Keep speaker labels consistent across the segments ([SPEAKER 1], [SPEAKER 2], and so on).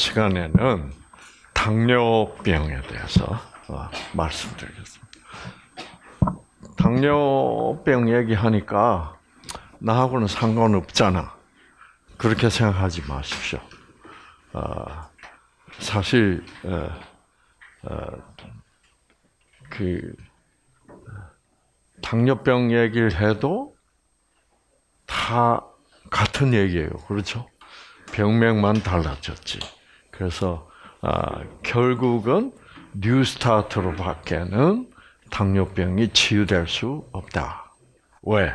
[SPEAKER 1] 시간에는 당뇨병에 대해서 어, 말씀드리겠습니다. 당뇨병 얘기하니까 나하고는 상관없잖아. 그렇게 생각하지 마십시오. 어, 사실 그 당뇨병 얘기를 해도 다 같은 얘기예요. 그렇죠? 병명만 달라졌지. 그래서 아, 결국은 뉴스타트로 밖에는 당뇨병이 치유될 수 없다. 왜?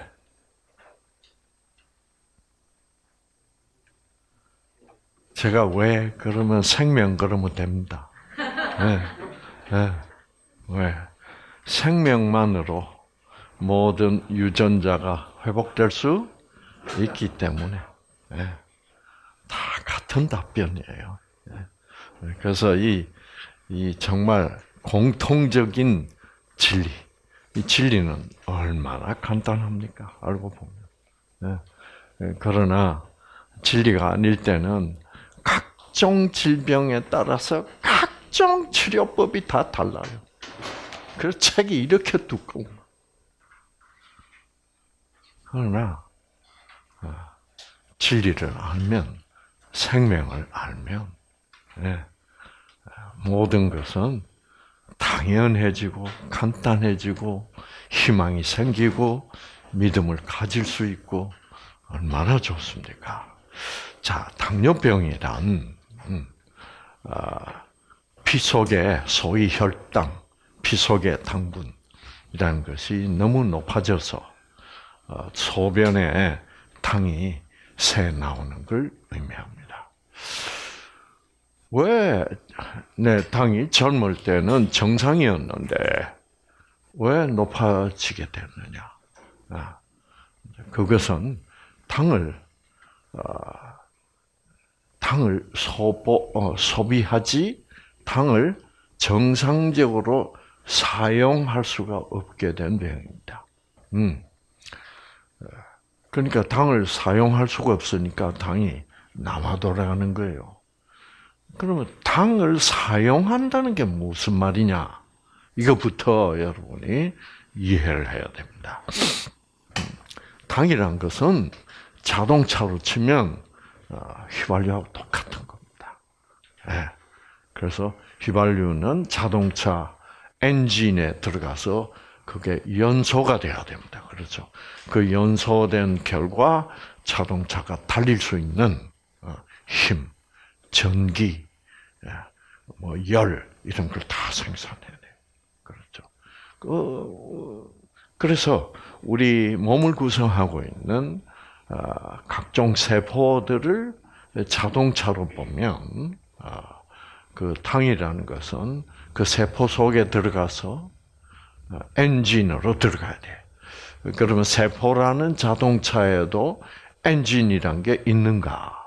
[SPEAKER 1] 제가 왜 그러면 생명 그러면 됩니다. 네. 네. 왜? 생명만으로 모든 유전자가 회복될 수 있기 때문에 네. 다 같은 답변이에요. 네. 그래서 이, 이 정말 공통적인 진리, 이 진리는 얼마나 간단합니까? 알고 보면. 네. 그러나 진리가 아닐 때는 각종 질병에 따라서 각종 치료법이 다 달라요. 그래서 책이 이렇게 두꺼워. 그러나 아, 진리를 알면 생명을 알면 네, 모든 것은 당연해지고 간단해지고 희망이 생기고 믿음을 가질 수 있고 얼마나 좋습니까? 자, 당뇨병이란 음, 아, 피 속에 소위 혈당, 피 속의 당분이라는 것이 너무 높아져서 어, 소변에 당이 새 나오는 걸 의미합니다. 왜 내 당이 젊을 때는 정상이었는데 왜 높아지게 됐느냐? 아, 그것은 당을 어, 당을 소보, 어, 소비하지 당을 정상적으로 사용할 수가 없게 된 병입니다. 음. 그러니까 당을 사용할 수가 없으니까 당이 남아 돌아가는 거예요. 그러면 당을 사용한다는 게 무슨 말이냐? 이거부터 여러분이 이해를 해야 됩니다. 당이란 것은 자동차로 치면 어, 휘발유하고 똑같은 겁니다. 네. 그래서 휘발유는 자동차 엔진에 들어가서 그게 연소가 돼야 됩니다. 그렇죠? 그 연소된 결과 자동차가 달릴 수 있는 어, 힘, 전기, 예, 뭐 열, 이런 걸 다 생산해야 돼요. 그렇죠? 그, 그래서 우리 몸을 구성하고 있는 어, 각종 세포들을 자동차로 보면 어, 그 당이라는 것은 그 세포 속에 들어가서 엔진으로 들어가야 돼. 그러면 세포라는 자동차에도 엔진이란 게 있는가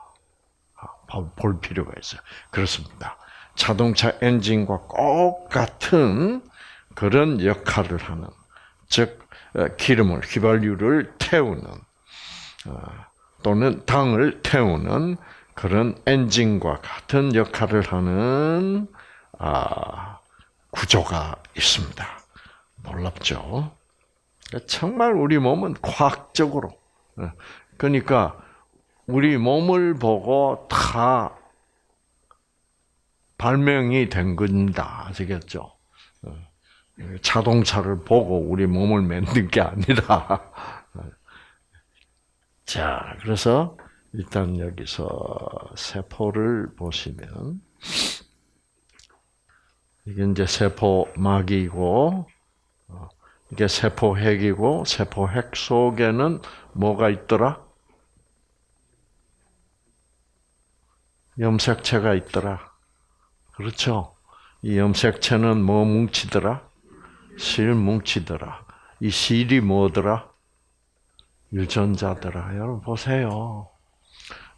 [SPEAKER 1] 볼 필요가 있어요. 그렇습니다. 자동차 엔진과 똑같은 그런 역할을 하는, 즉 기름을 휘발유를 태우는 어, 또는 당을 태우는 그런 엔진과 같은 역할을 하는 아, 구조가 있습니다. 놀랍죠? 정말 우리 몸은 과학적으로 어, 그러니까 우리 몸을 보고 다 발명이 된 겁니다. 아시겠죠? 어, 자동차를 보고 우리 몸을 만든 게 아니라 자, 그래서 일단 여기서 세포를 보시면 이게 이제 세포막이고 어, 이게 세포핵이고 세포핵 속에는 뭐가 있더라? 염색체가 있더라. 그렇죠? 이 염색체는 뭐 뭉치더라? 실 뭉치더라. 이 실이 뭐더라? 유전자더라. 여러분 보세요.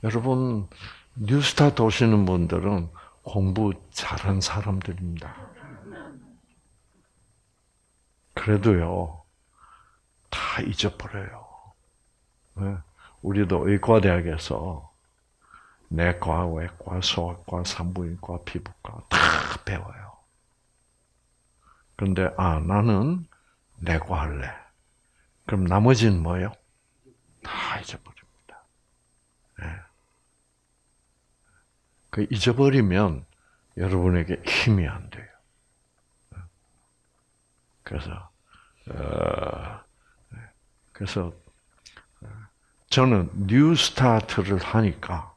[SPEAKER 1] 여러분 뉴스타 도시는 분들은 공부 잘한 사람들입니다. 그래도요, 다 잊어버려요. 네? 우리도 의과대학에서 내과, 외과, 소아과, 산부인과, 피부과 다 배워요. 근데 아 나는 내과 할래. 그럼 나머지는 뭐요? 다 잊어버립니다. 네. 그 잊어버리면 여러분에게 힘이 안 돼요. 그래서 어, 그래서 저는 New Start를 하니까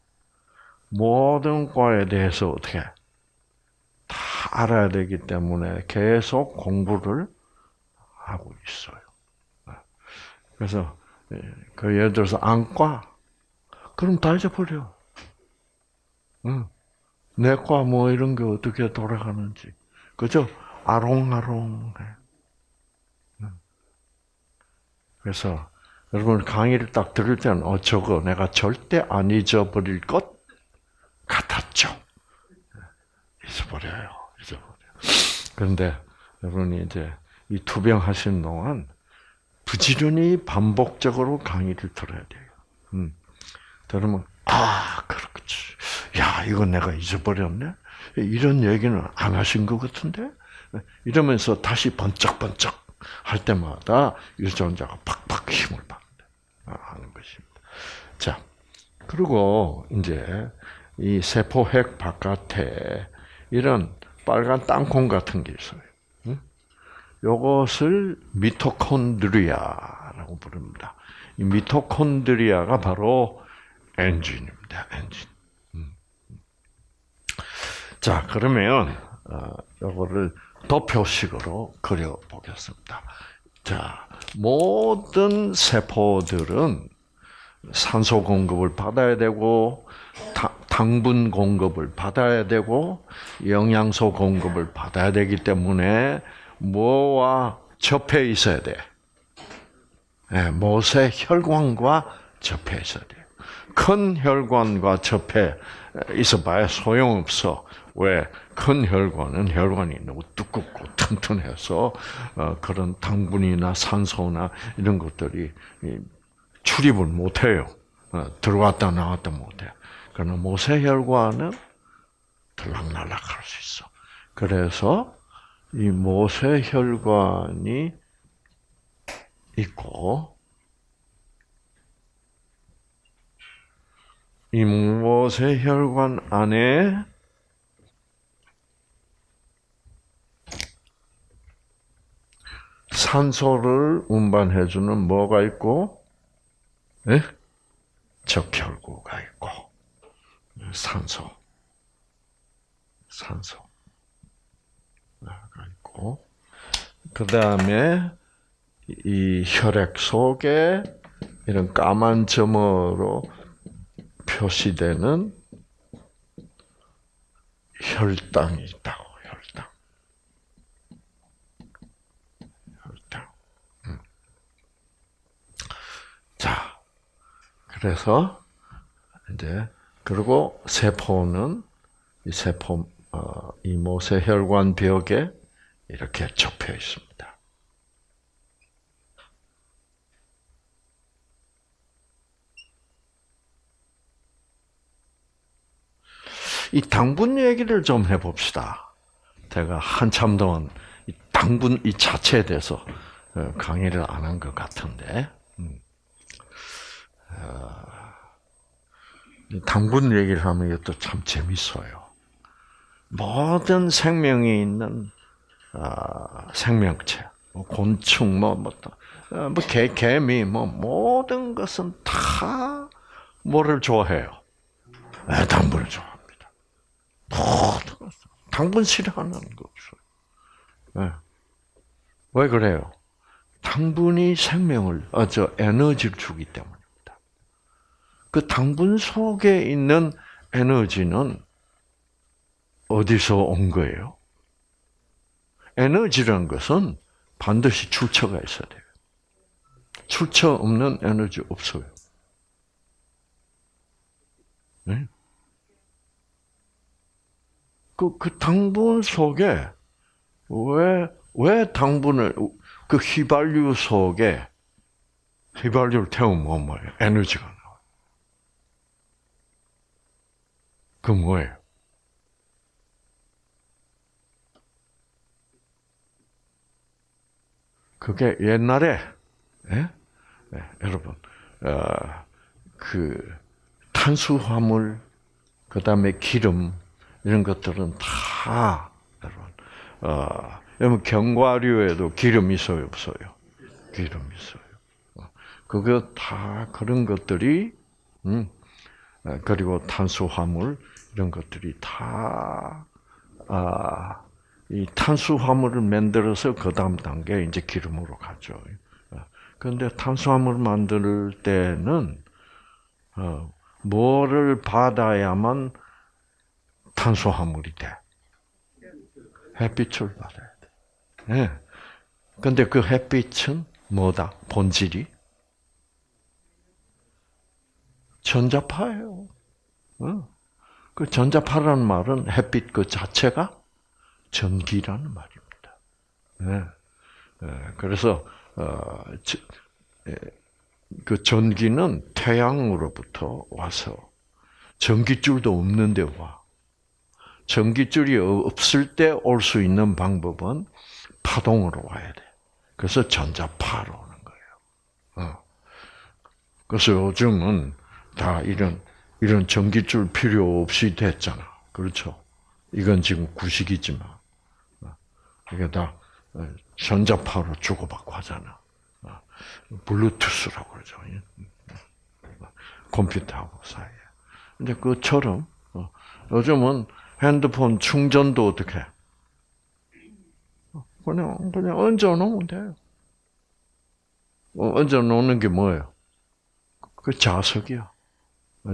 [SPEAKER 1] 모든 과에 대해서 어떻게 다 알아야 되기 때문에 계속 공부를 하고 있어요. 그래서 그 예를 들어서 안과 그럼 다 잊어버려. 응. 내과 뭐 이런 게 어떻게 돌아가는지 그죠? 아롱아롱해. 그래서 여러분 강의를 딱 들을 때는 어 저거 내가 절대 안 잊어버릴 것 같았죠. 잊어버려요. 잊어버려. 그런데 여러분이 이제 이 투병 하신 동안 부지런히 반복적으로 강의를 들어야 돼요. 음. 들으면 아 그렇지. 야 이거 내가 잊어버렸네. 이런 얘기는 안 하신 것 같은데 이러면서 다시 번쩍번쩍 할 때마다 유전자가 팍팍 힘을 받는 하는 것입니다. 자, 그리고 이제 이 세포핵 바깥에 이런 빨간 땅콩 같은 게 있어요. 이것을 미토콘드리아라고 부릅니다. 이 미토콘드리아가 바로 엔진입니다. 엔진. 음. 자, 그러면 이거를 도표식으로 그려 보겠습니다. 자, 모든 세포들은 산소 공급을 받아야 되고 당분 공급을 받아야 되고 영양소 공급을 받아야 되기 때문에 뭐와 접해 있어야 돼. 네, 못의 혈관과 접해 있어야 돼. 큰 혈관과 접해 있어봐야 소용없어. 왜? 큰 혈관은 혈관이 너무 두껍고 튼튼해서 어, 그런 당분이나 산소나 이런 것들이 출입을 못해요. 어, 들어왔다 나왔다 못해. 그러나 모세혈관은 들락날락할 수 있어. 그래서 이 모세혈관이 있고 이 모세혈관 안에 산소를 운반해주는 뭐가 있고, 네? 적혈구가 있고, 산소, 산소가 있고, 그 다음에 이 혈액 속에 이런 까만 점으로 표시되는 혈당이 있다고. 그래서 이제 그리고 세포는 이 세포 어, 이 모세 혈관 벽에 이렇게 접혀 있습니다. 이 당분 얘기를 좀 해봅시다. 제가 한참 동안 이 당분 이 자체에 대해서 어, 강의를 안 한 것 같은데. 음. 아, 당분 얘기를 하면 이것도 참 재밌어요. 모든 생명이 있는 아, 생명체, 뭐 곤충, 뭐, 뭐, 어, 뭐 개, 개미, 뭐, 모든 것은 다 뭐를 좋아해요? 네, 당분을 좋아합니다. 모든 것은. 당분 싫어하는 거 없어요. 네. 왜 그래요? 당분이 생명을, 어, 저 에너지를 주기 때문에. 그 당분 속에 있는 에너지는 어디서 온 거예요? 에너지란 것은 반드시 출처가 있어야 돼요. 출처 없는 에너지 없어요. 네? 그, 그 당분 속에 왜, 왜 당분을, 그 휘발유 속에 휘발유를 태우면 뭐예요? 에너지가 그 뭐예요? 그게 옛날에 예? 네, 여러분 어, 그 탄수화물 그다음에 기름 이런 것들은 다 여러분 어, 여러분 견과류에도 기름 있어요 없어요? 기름 있어요. 어, 그거 다 그런 것들이 음, 어, 그리고 탄수화물 이런 것들이 다 아, 이 탄수화물을 만들어서 그 다음 단계 이제 기름으로 가죠. 그런데 탄수화물 만들 때는 어, 뭐를 받아야만 탄수화물이 돼? 햇빛을 받아야 돼. 네. 근데 그 햇빛은 뭐다? 본질이? 전자파예요. 어. 그 전자파라는 말은 햇빛 그 자체가 전기라는 말입니다. 네. 네. 그래서 어, 그 전기는 태양으로부터 와서 전기줄도 없는데 와. 전기줄이 없을 때 올 수 있는 방법은 파동으로 와야 돼. 그래서 전자파로 오는 거예요. 어. 그래서 요즘은 다 이런 이런 전기줄 필요 없이 됐잖아. 그렇죠? 이건 지금 구식이지만 어. 이게 다 어, 전자파로 주고받고 하잖아. 블루투스라고 그러죠. 컴퓨터하고 사이에. 근데 그처럼 요즘은 핸드폰 충전도 어떻게 그냥 그냥 얹어 놓으면 돼요. 얹어 놓는 게 뭐예요? 그 자석이야.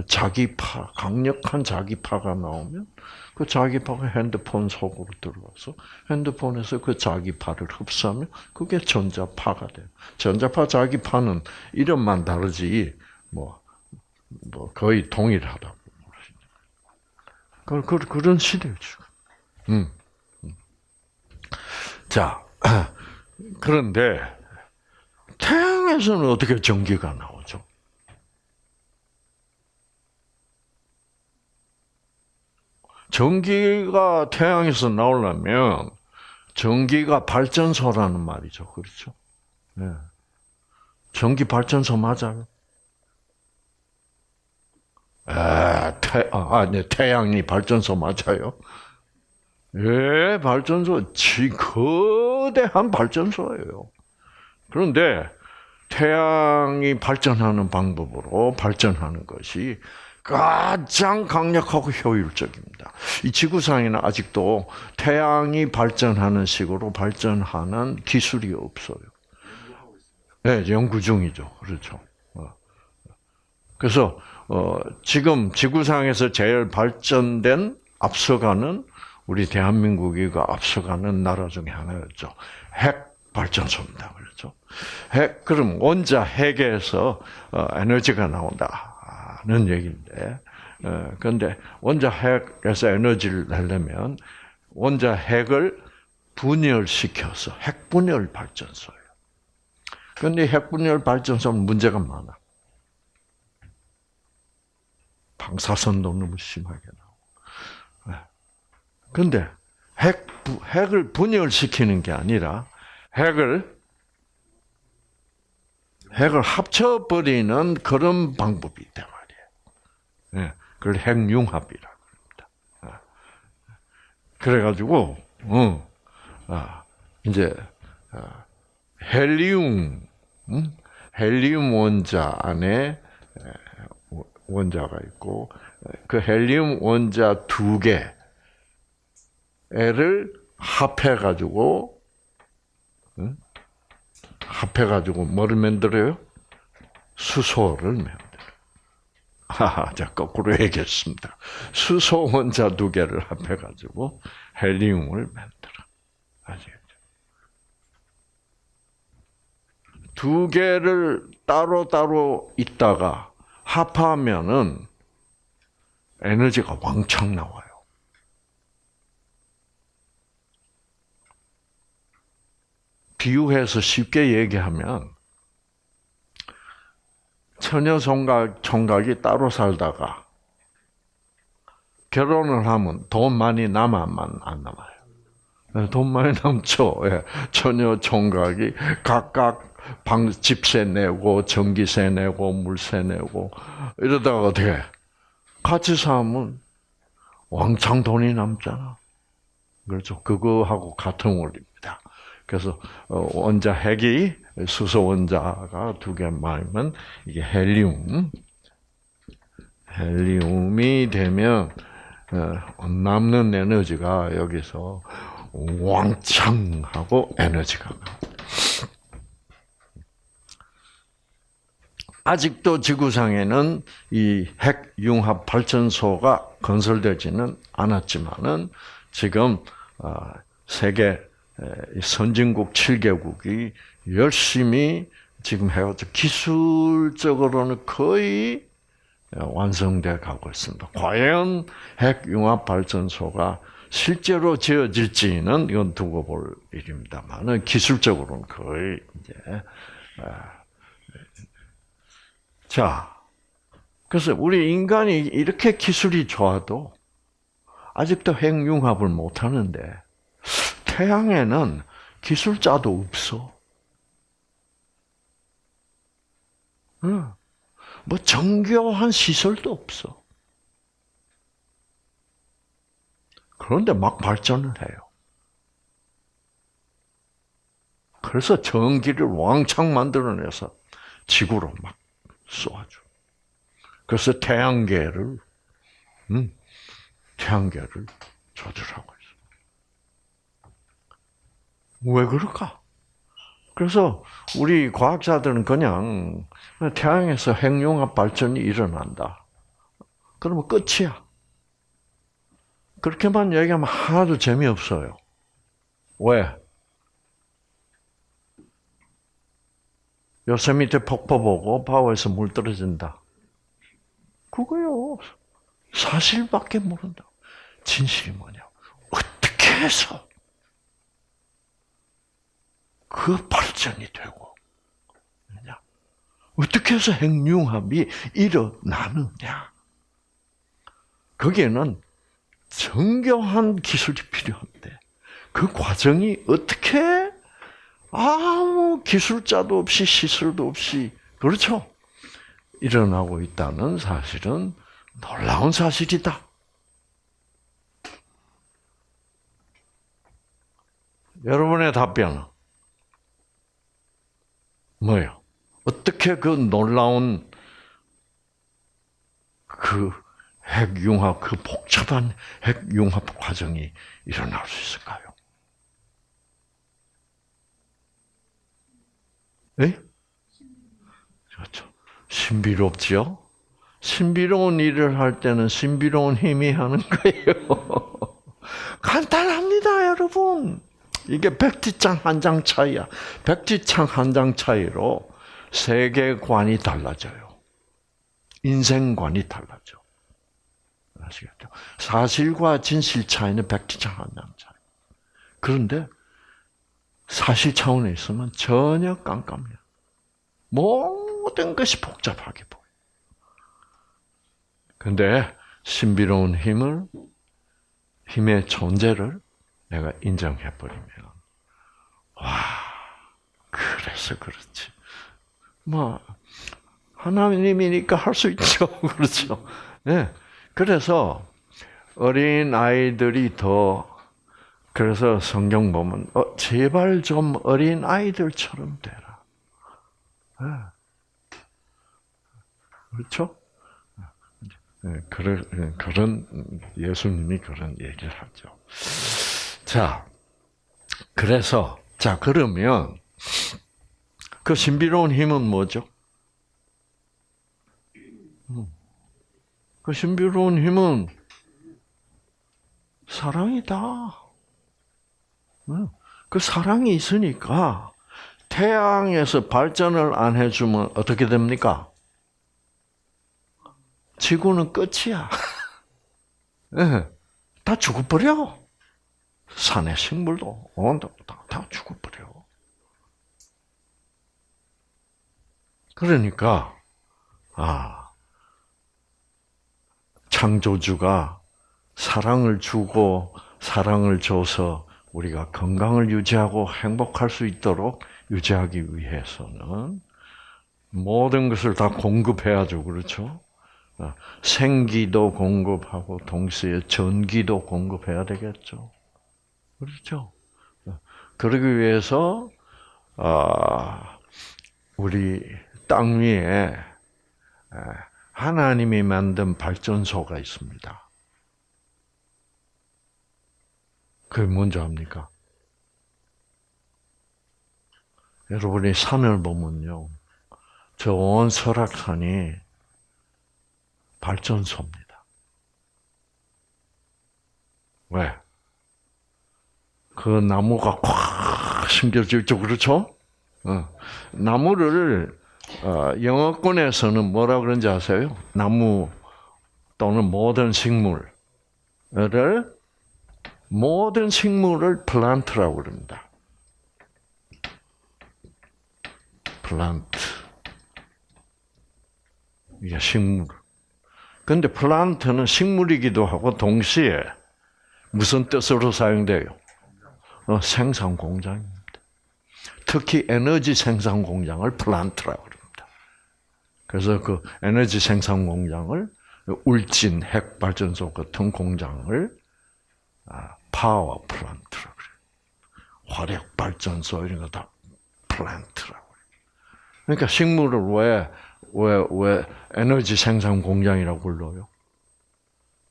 [SPEAKER 1] 자기파, 강력한 자기파가 나오면 그 자기파가 핸드폰 속으로 들어와서 핸드폰에서 그 자기파를 흡수하면 그게 전자파가 돼요. 전자파, 자기파는 이름만 다르지 뭐, 뭐 거의 동일하다고 그, 그, 그런 시대죠. 음. 음. 자, 그런데 태양에서는 어떻게 전기가 나오죠? 전기가 태양에서 나오려면 전기가 발전소라는 말이죠. 그렇죠? 네. 전기 발전소 맞아요? 아, 태, 아, 네, 태양이 발전소 맞아요? 예, 발전소, 지, 거대한 발전소예요. 그런데 태양이 발전하는 방법으로 발전하는 것이 가장 강력하고 효율적입니다. 이 지구상에는 아직도 태양이 발전하는 식으로 발전하는 기술이 없어요. 네, 연구 중이죠. 그렇죠. 어. 그래서 어, 지금 지구상에서 제일 발전된 앞서가는 우리 대한민국이가 앞서가는 나라 중에 하나였죠. 핵 발전소입니다. 그렇죠. 핵 그럼 원자 핵에서 어, 에너지가 나온다. 하는 얘기인데, 어, 그런데 원자 핵에서 에너지를 내려면 원자 핵을 분열시켜서 핵분열 발전소예요. 그런데 핵분열 발전소는 문제가 많아. 방사선도 너무 심하게 나오고. 그런데 핵, 핵을 분열시키는 게 아니라 핵을 핵을 합쳐버리는 그런 방법이 있다 그걸 핵융합이라고 합니다. 아. 그래가지고, 어, 아, 이제, 아, 헬리움, 음? 헬리움 원자 안에 원자가 있고, 그 헬리움 원자 두 개를 합해가지고, 응? 합해가지고 뭐를 만들어요? 수소를 만들어. 하하, 자, 거꾸로 얘기했습니다. 수소 원자 두 개를 합해가지고 헬리움을 만들어. 아시겠죠? 두 개를 따로따로 있다가 합하면은 에너지가 왕창 나와요. 비유해서 쉽게 얘기하면 처녀 총각 총각이 따로 살다가 결혼을 하면 돈 많이 남아만 안 남아요. 네, 돈 많이 남죠. 예. 처녀 총각이 각각 방 집세 내고 전기세 내고 물세 내고 이러다가 어떻게 같이 살면 왕창 돈이 남잖아. 그렇죠. 그거하고 같은 원리입니다. 그래서 어, 원자 핵이 수소 원자가 두개 많으면 이게 헬리움, 헬리움이 되면 어, 남는 에너지가 여기서 왕창 하고 에너지가 아직도 지구상에는 이 핵융합 발전소가 건설되지는 않았지만은 지금 어, 세계 선진국 7개국이 열심히 지금 해가지고 기술적으로는 거의 완성돼 가고 있습니다. 과연 핵융합 발전소가 실제로 지어질지는 이건 두고 볼 일입니다만은 기술적으로는 거의 이제 자 그래서 우리 인간이 이렇게 기술이 좋아도 아직도 핵융합을 못 하는데 태양에는 기술자도 없어. 응. 뭐 정교한 시설도 없어. 그런데 막 발전을 해요. 그래서 전기를 왕창 만들어내서 지구로 막 쏘아줘. 그래서 태양계를, 음, 태양계를 조절하고 있어. 왜 그럴까? 그래서 우리 과학자들은 그냥 태양에서 핵융합 발전이 일어난다. 그러면 끝이야. 그렇게만 얘기하면 하나도 재미없어요. 왜? 요새밑에 폭포 보고 바오에서 물 떨어진다. 그거요. 사실밖에 모른다. 진실이 뭐냐? 어떻게 해서 그 발전이 되고, 어떻게 해서 핵융합이 일어나느냐? 거기에는 정교한 기술이 필요한데 그 과정이 어떻게 아무 기술자도 없이 시설도 없이 그렇죠 일어나고 있다는 사실은 놀라운 사실이다. 여러분의 답변은 뭐예요? 어떻게 그 놀라운 그 핵융합, 그 복잡한 핵융합 과정이 일어날 수 있을까요? 네? 그렇죠. 신비롭지요? 신비로운 일을 할 때는 신비로운 힘이 하는 거예요. 간단합니다, 여러분. 이게 백지장 한장 차이야. 백지장 한장 차이로 세계관이 달라져요. 인생관이 달라져. 아시겠죠? 사실과 진실 차이는 백지장 한장 차이. 그런데 사실 차원에 있으면 전혀 깜깜해요. 모든 것이 복잡하게 보여. 근데 신비로운 힘을 힘의 존재를 내가 인정해 버리면 와 그래서 그렇지. 뭐 하나님이니까 할 수 있죠. 그렇죠. 네. 그래서 어린 아이들이 더 그래서 성경 보면 어, 제발 좀 어린 아이들처럼 되라. 네. 그렇죠? 네, 네, 그런 예수님이 그런 얘기를 하죠. 자, 그래서 자 그러면 그 신비로운 힘은 뭐죠? 음. 그 신비로운 힘은 사랑이다. 그 사랑이 있으니까 태양에서 발전을 안 해주면 어떻게 됩니까? 지구는 끝이야. 네, 다 죽어버려. 산의 식물도 온도 다, 다 죽어버려. 그러니까 아 창조주가 사랑을 주고 사랑을 줘서 우리가 건강을 유지하고 행복할 수 있도록 유지하기 위해서는 모든 것을 다 공급해야죠. 그렇죠? 어, 생기도 공급하고 동시에 전기도 공급해야 되겠죠. 그렇죠? 어, 그러기 위해서 아, 우리 땅 위에 하나님이 만든 발전소가 있습니다. 그게 뭔지 압니까? 여러분이 산을 보면요. 저 온 설악산이 발전소입니다. 왜? 그 나무가 콱 심겨져 있죠. 그렇죠? 어. 나무를 어, 영어권에서는 뭐라 그런지 아세요? 나무 또는 모든 식물을 모든 식물을 플란트라고 그럽니다. 플란트. 이게 식물. 근데 plant는 식물이기도 하고 동시에 무슨 뜻으로 사용돼요? 어, 생산 공장입니다. 특히 에너지 생산 공장을 plant라고 합니다. 그래서 그 에너지 생산 공장을 울진 핵 발전소 같은 공장을 아, power plant라고 그래요. 화력 발전소 이런 거 다 plant라고 그래요. 그러니까 식물을 왜, 왜, 왜 에너지 생산 공장이라고 불러요?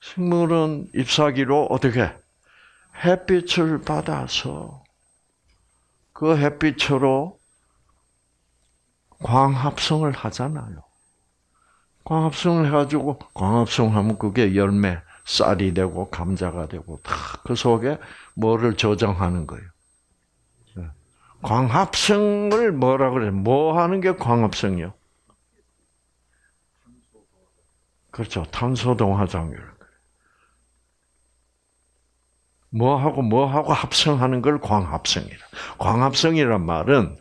[SPEAKER 1] 식물은 잎사귀로 어떻게 햇빛을 받아서 그 햇빛으로 광합성을 하잖아요. 광합성을 해가지고 광합성하면 그게 열매, 쌀이 되고 감자가 되고 다 그 속에 뭐를 저장하는 거예요. 네. 광합성을 뭐라 그래? 뭐 하는 게 광합성이요? 그렇죠. 탄소 동화 장률. 뭐하고 뭐하고 합성하는 걸 광합성이라. 광합성이란 말은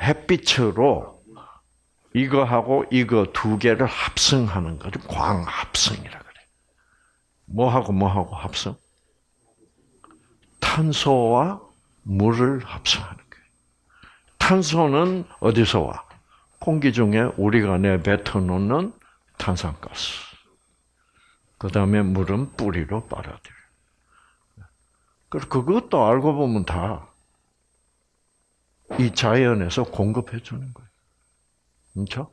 [SPEAKER 1] 햇빛으로 이거하고 이거 두 개를 합성하는 것을 광합성이라 그래. 뭐하고 뭐하고 합성? 탄소와 물을 합성하는 거예요. 탄소는 어디서 와? 공기 중에 우리가 내뱉어 놓는 탄산가스. 그 다음에 물은 뿌리로 빨아들여. 그것도 알고 보면 다 이 자연에서 공급해 주는 거예요. 그렇죠?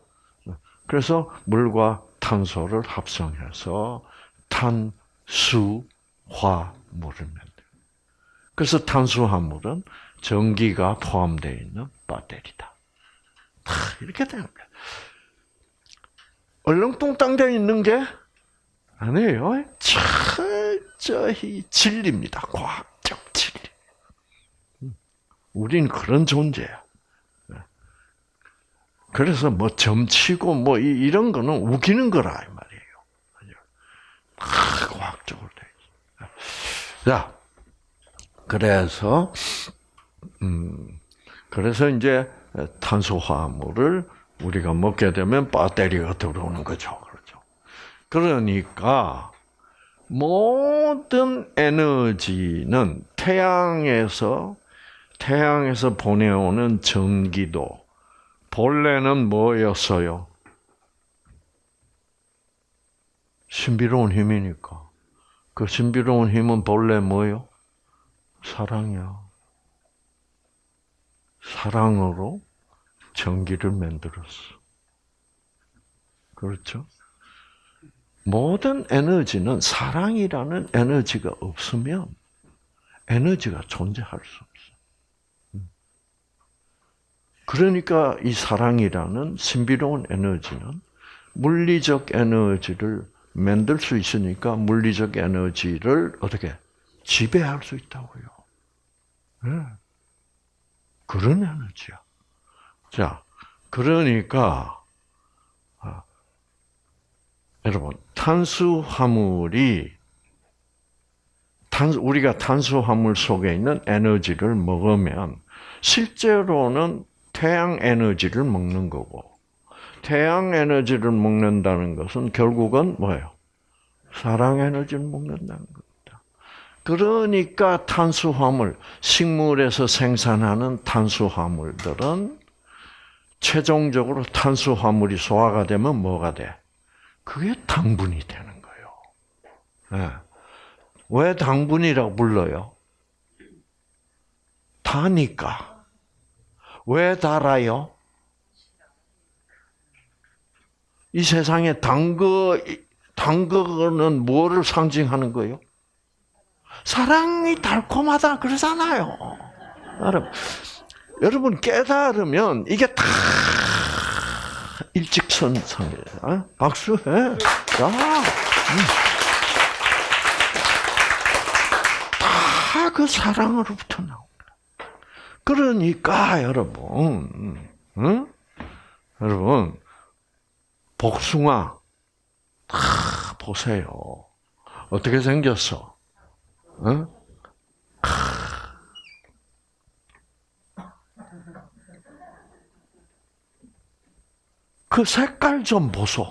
[SPEAKER 1] 그래서 물과 탄소를 합성해서 탄수화물을 만들어요. 그래서 탄수화물은 전기가 포함되어 있는 배터리다. 이렇게 되는 거예요. 얼렁뚱땅 되어 있는 게 아니에요. 철저히 진리입니다. 과학적 진리. 우리는 그런 존재야. 그래서 뭐 점치고 뭐 이런 거는 우기는 거라 이 말이에요. 과학적으로 돼. 자, 그래서 음, 그래서 이제 탄소화물을 우리가 먹게 되면 배터리가 들어오는 거죠. 그러니까 모든 에너지는 태양에서 태양에서 보내오는 전기도 본래는 뭐였어요? 신비로운 힘이니까. 그 신비로운 힘은 본래 뭐요? 사랑이야. 사랑으로 전기를 만들었어. 그렇죠? 모든 에너지는 사랑이라는 에너지가 없으면 에너지가 존재할 수 없어. 음. 그러니까 이 사랑이라는 신비로운 에너지는 물리적 에너지를 만들 수 있으니까 물리적 에너지를 어떻게 지배할 수 있다고요. 네. 그런 에너지야. 자, 그러니까 여러분, 탄수화물이 탄 우리가 탄수화물 속에 있는 에너지를 먹으면 실제로는 태양 에너지를 먹는 거고 태양 에너지를 먹는다는 것은 결국은 뭐예요? 사랑 에너지를 먹는다는 거. 그러니까 탄수화물, 식물에서 생산하는 탄수화물들은 최종적으로 탄수화물이 소화가 되면 뭐가 돼? 그게 당분이 되는 거예요. 네. 왜 당분이라고 불러요? 다니까. 왜 달아요? 이 세상에 단거, 단거는 뭐를 상징하는 거예요? 사랑이 달콤하다 그러잖아요. 여러분, 여러분 깨달으면 이게 다 일직선상이에요. 어? 박수 해. 야. 다그 사랑으로부터 나옵니다. 그러니까 여러분, 응? 여러분 복숭아 다 보세요. 어떻게 생겼어? 응? 그 색깔 좀 보소.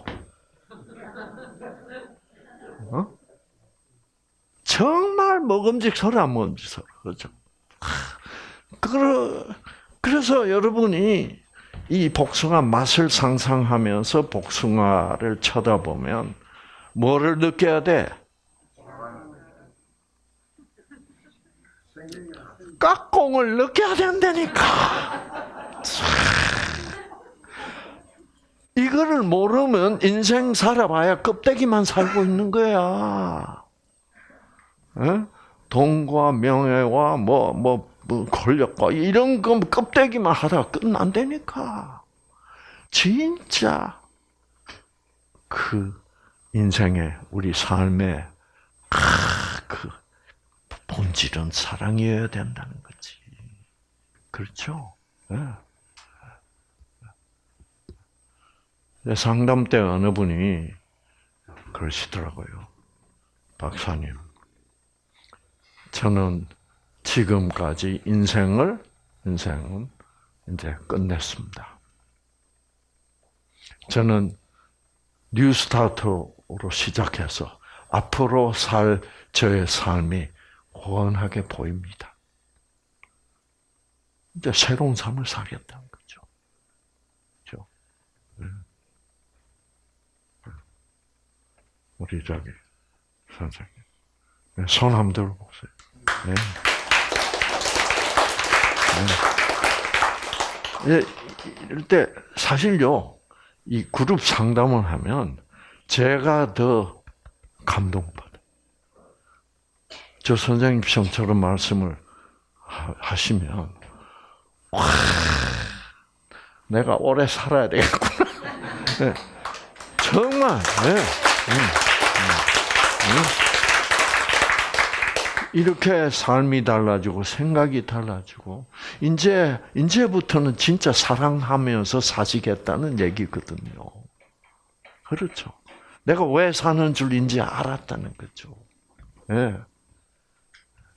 [SPEAKER 1] 어? 정말 먹음직스러 안 먹음직스러 그죠? 그러, 그래서 여러분이 이 복숭아 맛을 상상하면서 복숭아를 쳐다보면 뭐를 느껴야 돼? 깍공을 느껴야 된다니까. 이거를 모르면 인생 살아봐야 껍데기만 살고 있는 거야. 에? 돈과 명예와 뭐, 뭐, 뭐 권력과 이런 거 껍데기만 하다가 끝난다니까. 진짜 그 인생의 우리 삶의 아, 그 본질은 사랑이어야 된다는 거지. 그렇죠? 네. 상담 때 어느 분이 그러시더라고요. 박사님, 저는 지금까지 인생을, 인생은 이제 끝냈습니다. 저는 New Start로 시작해서 앞으로 살 저의 삶이 훤하게 보입니다. 이제 새로운 삶을 살겠다는 거죠. 그렇죠? 우리 저기 선생님 손 한번 들어보세요. 네. 네. 이럴 때 사실요 이 그룹 상담을 하면 제가 더 감동받아. 저 선생님 처럼 말씀을 하시면 와 내가 오래 살아야 되겠구나. 네. 정말. 네. 이렇게 삶이 달라지고 생각이 달라지고 이제 이제부터는 진짜 사랑하면서 사시겠다는 얘기거든요. 그렇죠. 내가 왜 사는 줄 이제 알았다는 거죠. 예. 네.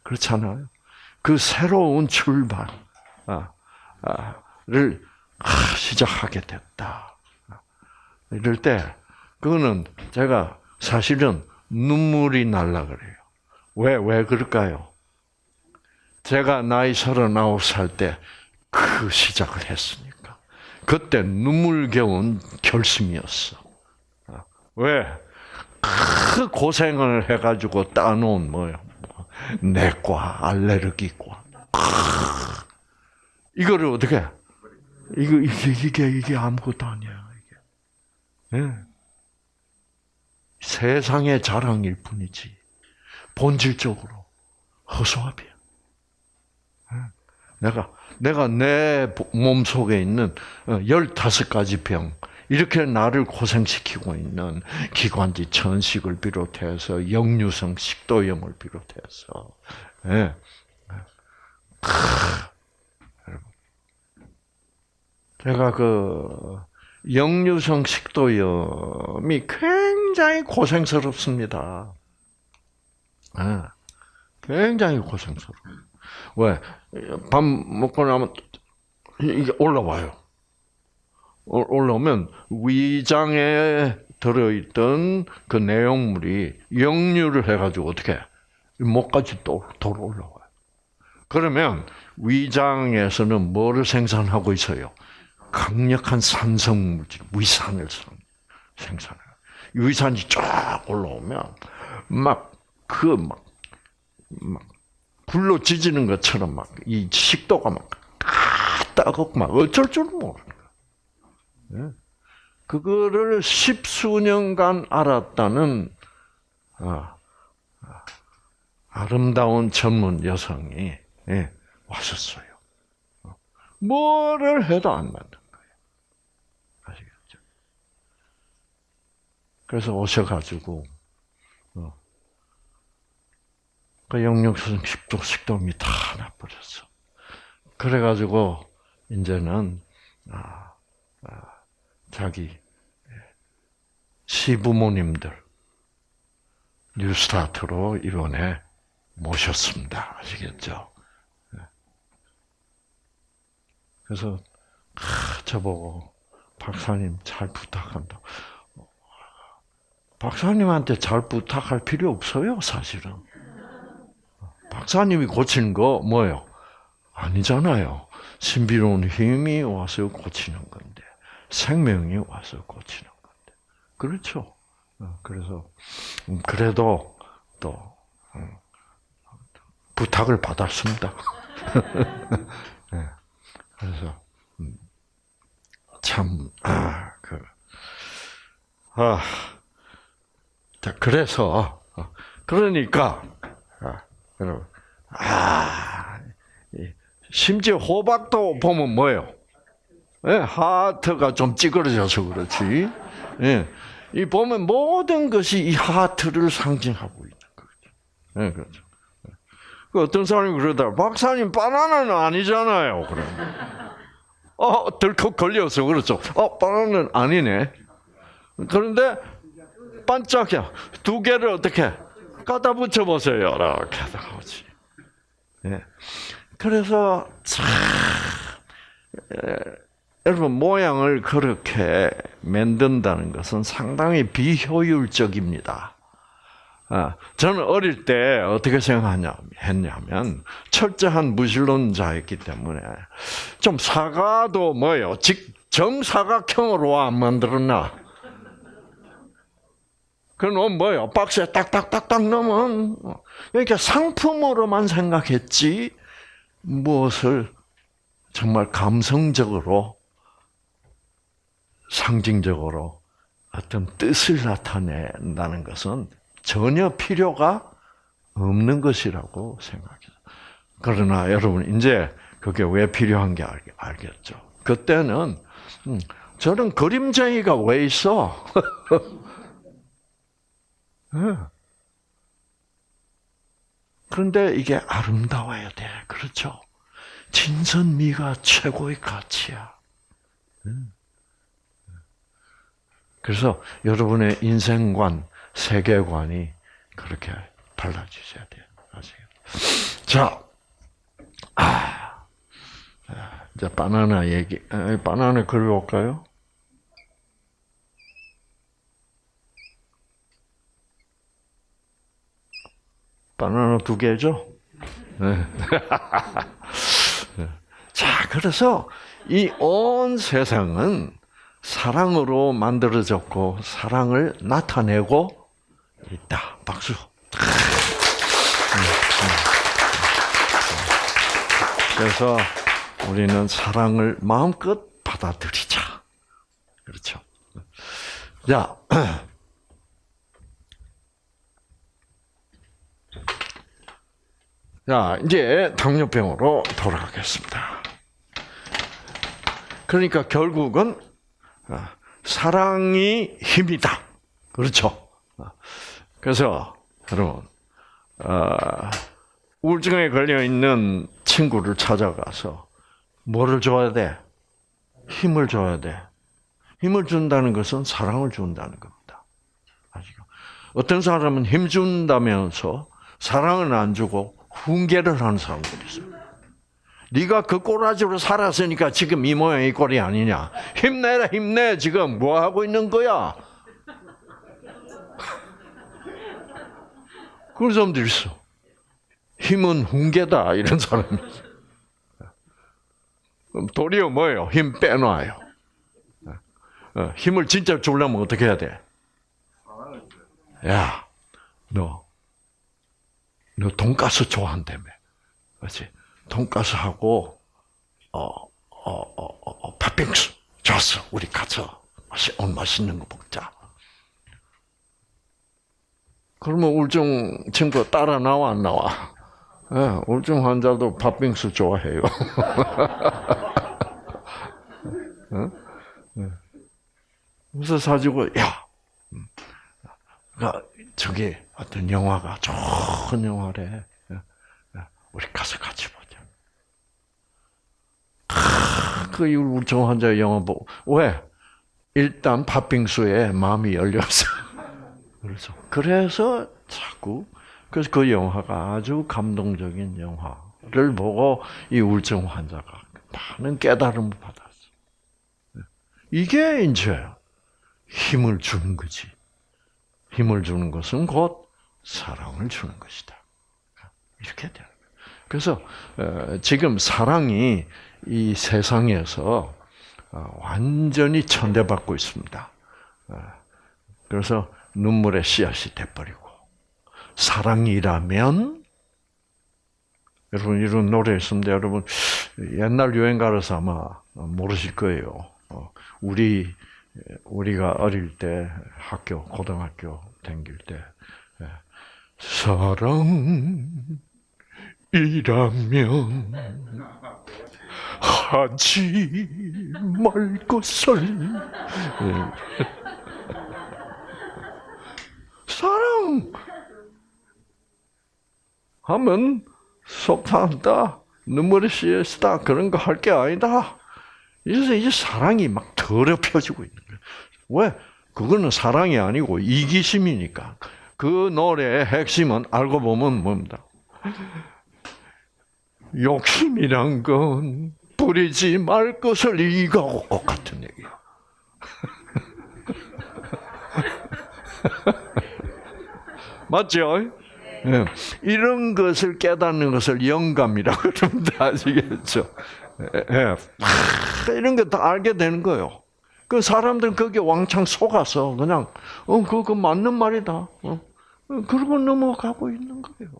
[SPEAKER 1] 그렇잖아요. 그 새로운 출발을 아, 아, 시작하게 됐다. 이럴 때 그거는 제가 사실은 눈물이 날라 그래요. 왜, 왜 그럴까요? 제가 나이 서른아홉 살때 그 시작을 했으니까. 그때 눈물겨운 결심이었어. 왜? 그 고생을 해가지고 따놓은 뭐요? 내과, 알레르기과. 이거를 어떻게? 이거, 이게, 이게, 이게 아무것도 아니야, 이게. 네. 세상의 자랑일 뿐이지. 본질적으로 허수아비야. 내가 내가 내 몸 속에 있는 15가지 어, 병 이렇게 나를 고생시키고 있는 기관지 천식을 비롯해서 역류성 식도염을 비롯해서 예. 제가 그 역류성 식도염이 굉장히 고생스럽습니다. 네. 굉장히 고생스러워. 왜? 밥 먹고 나면 이게 올라와요. 올라오면 위장에 들어있던 그 내용물이 역류를 해가지고 어떻게 목까지 또 돌아 올라와요. 그러면 위장에서는 뭐를 생산하고 있어요? 강력한 산성 물질, 위산을 생산해요. 위산이 쫙 올라오면 막 그막 막 불로 지지는 것처럼 막 이 식도가 막 따갑고 막 어쩔 줄 모르는 거야. 그거를 십수년간 알았다는 아, 아름다운 전문 여성이 예, 왔었어요. 뭐를 해도 안 맞는 거예요. 아시겠죠? 그래서 오셔가지고 어, 그 영육성 식도 식도염이 다 나버렸어. 그래가지고 이제는 아, 아, 자기 시부모님들 뉴스타트로 이번에 모셨습니다. 아시겠죠? 네. 그래서 저보고 박사님 잘 부탁한다. 박사님한테 잘 부탁할 필요 없어요, 사실은. 박사님이 고치는 거 뭐예요? 아니잖아요. 신비로운 힘이 와서 고치는 건데, 생명이 와서 고치는 건데. 그렇죠? 어, 그래서, 음, 그래도 또, 음, 부탁을 받았습니다. 네. 그래서, 음, 참, 아, 그, 아, 자, 그래서, 어, 그러니까, 아, 여러분, 아, 심지어 호박도 보면 뭐예요? 예, 하트가 좀 찌그러져서 그렇지. 예, 이 보면 모든 것이 이 하트를 상징하고 있는 거죠. 예, 그렇죠. 그 어떤 사람이 그러다 박사님 바나나는 아니잖아요. 그럼 어 덜컥 걸려서 그렇죠. 어 바나나는 아니네. 그런데 반짝이야. 두 개를 어떻게 갖다 붙여 보세요. 이렇게 하지. 예. 그래서 참 여러분 모양을 그렇게 만든다는 것은 상당히 비효율적입니다. 아, 저는 어릴 때 어떻게 생각했냐면 철저한 무신론자였기 때문에 좀 사과도 뭐요? 즉 정사각형으로 안 만들었나? 그건 뭐요? 박스에 딱딱딱딱 넣으면 그러니까 상품으로만 생각했지 무엇을 정말 감성적으로 상징적으로 어떤 뜻을 나타낸다는 것은 전혀 필요가 없는 것이라고 생각해요. 그러나 여러분 이제 그게 왜 필요한 게 알겠죠. 그때는 음, 저는 그림쟁이가 왜 있어? 그런데 이게 아름다워야 돼. 그렇죠? 진선미가 최고의 가치야. 그래서 여러분의 인생관, 세계관이 그렇게 달라지셔야 돼요. 아시겠죠? 자, 아, 이제 바나나 얘기, 바나나 그려볼까요? 바나나 두 개죠? 네. 자, 그래서 이 온 세상은 사랑으로 만들어졌고 사랑을 나타내고 있다. 박수. 그래서 우리는 사랑을 마음껏 받아들이자. 그렇죠. 자, 자, 이제 당뇨병으로 돌아가겠습니다. 그러니까 결국은 아, 사랑이 힘이다. 그렇죠? 아, 그래서 여러분 아, 우울증에 걸려 있는 친구를 찾아가서 뭐를 줘야 돼? 힘을 줘야 돼. 힘을 준다는 것은 사랑을 준다는 겁니다. 아시죠? 어떤 사람은 힘 준다면서 사랑을 안 주고 훈계를 하는 사람들이 있어요. 네가 그 꼬라지로 살았으니까 지금 이 모양 이 꼴이 아니냐. 힘내라 힘내 지금 뭐 하고 있는 거야? 그런 사람들 있어. 힘은 훈계다 이런 사람이. 그럼 도리어 뭐예요? 힘 빼놔요. 어, 힘을 진짜 주려면 어떻게 해야 돼? 야, 너, 너 돈가스 좋아한다며. 그렇지? 돈가스하고, 어, 어, 어, 어, 어, 팥빙수. 좋았어. 우리 가서 맛이, 오늘 맛있는 거 먹자. 그러면 울증 친구 따라 나와, 안 나와? 예, 울증 환자도 팥빙수 좋아해요. 어? 예. 그래서 사주고, 야, 그 저기 어떤 영화가 좋은 영화래. 우리 가서 같이 보자. 그 울증 환자 영화 보고 왜? 일단 팥빙수에 마음이 열렸어. 그래서 그래서 자꾸 그래서 그 영화가 아주 감동적인 영화를 보고 이 우울증 환자가 많은 깨달음을 받았어. 이게 이제 힘을 주는 거지. 힘을 주는 것은 곧 사랑을 주는 것이다. 이렇게 되는 거예요. 그래서 어, 지금 사랑이 이 세상에서 어, 완전히 천대받고 있습니다. 어, 그래서 눈물의 씨앗이 돼버리고 사랑이라면 여러분 이런 노래 있습니다. 여러분 옛날 유행 가라서 아마 모르실 거예요. 우리 우리가 어릴 때 학교 고등학교 다닐 때 예. 사랑이라면 하지 말 것을 예. 사랑 하면 속상하다 눈물이 씻다 그런 거 할 게 아니다. 그래서 이제 사랑이 막 더럽혀지고 있는 거예요. 왜? 그거는 사랑이 아니고 이기심이니까. 그 노래의 핵심은 알고 보면 뭡니다. 욕심이란 건 부리지 말 것을 이거하고 같은 얘기예요. 맞죠? 네. 이런 것을 깨닫는 것을 영감이라고 그럽니다. 아시겠죠? 네. 이런 거 다 알게 되는 거예요. 그 사람들은 거기에 왕창 속아서 그냥 어 그거 맞는 말이다. 어? 그러고 넘어가고 있는 거예요.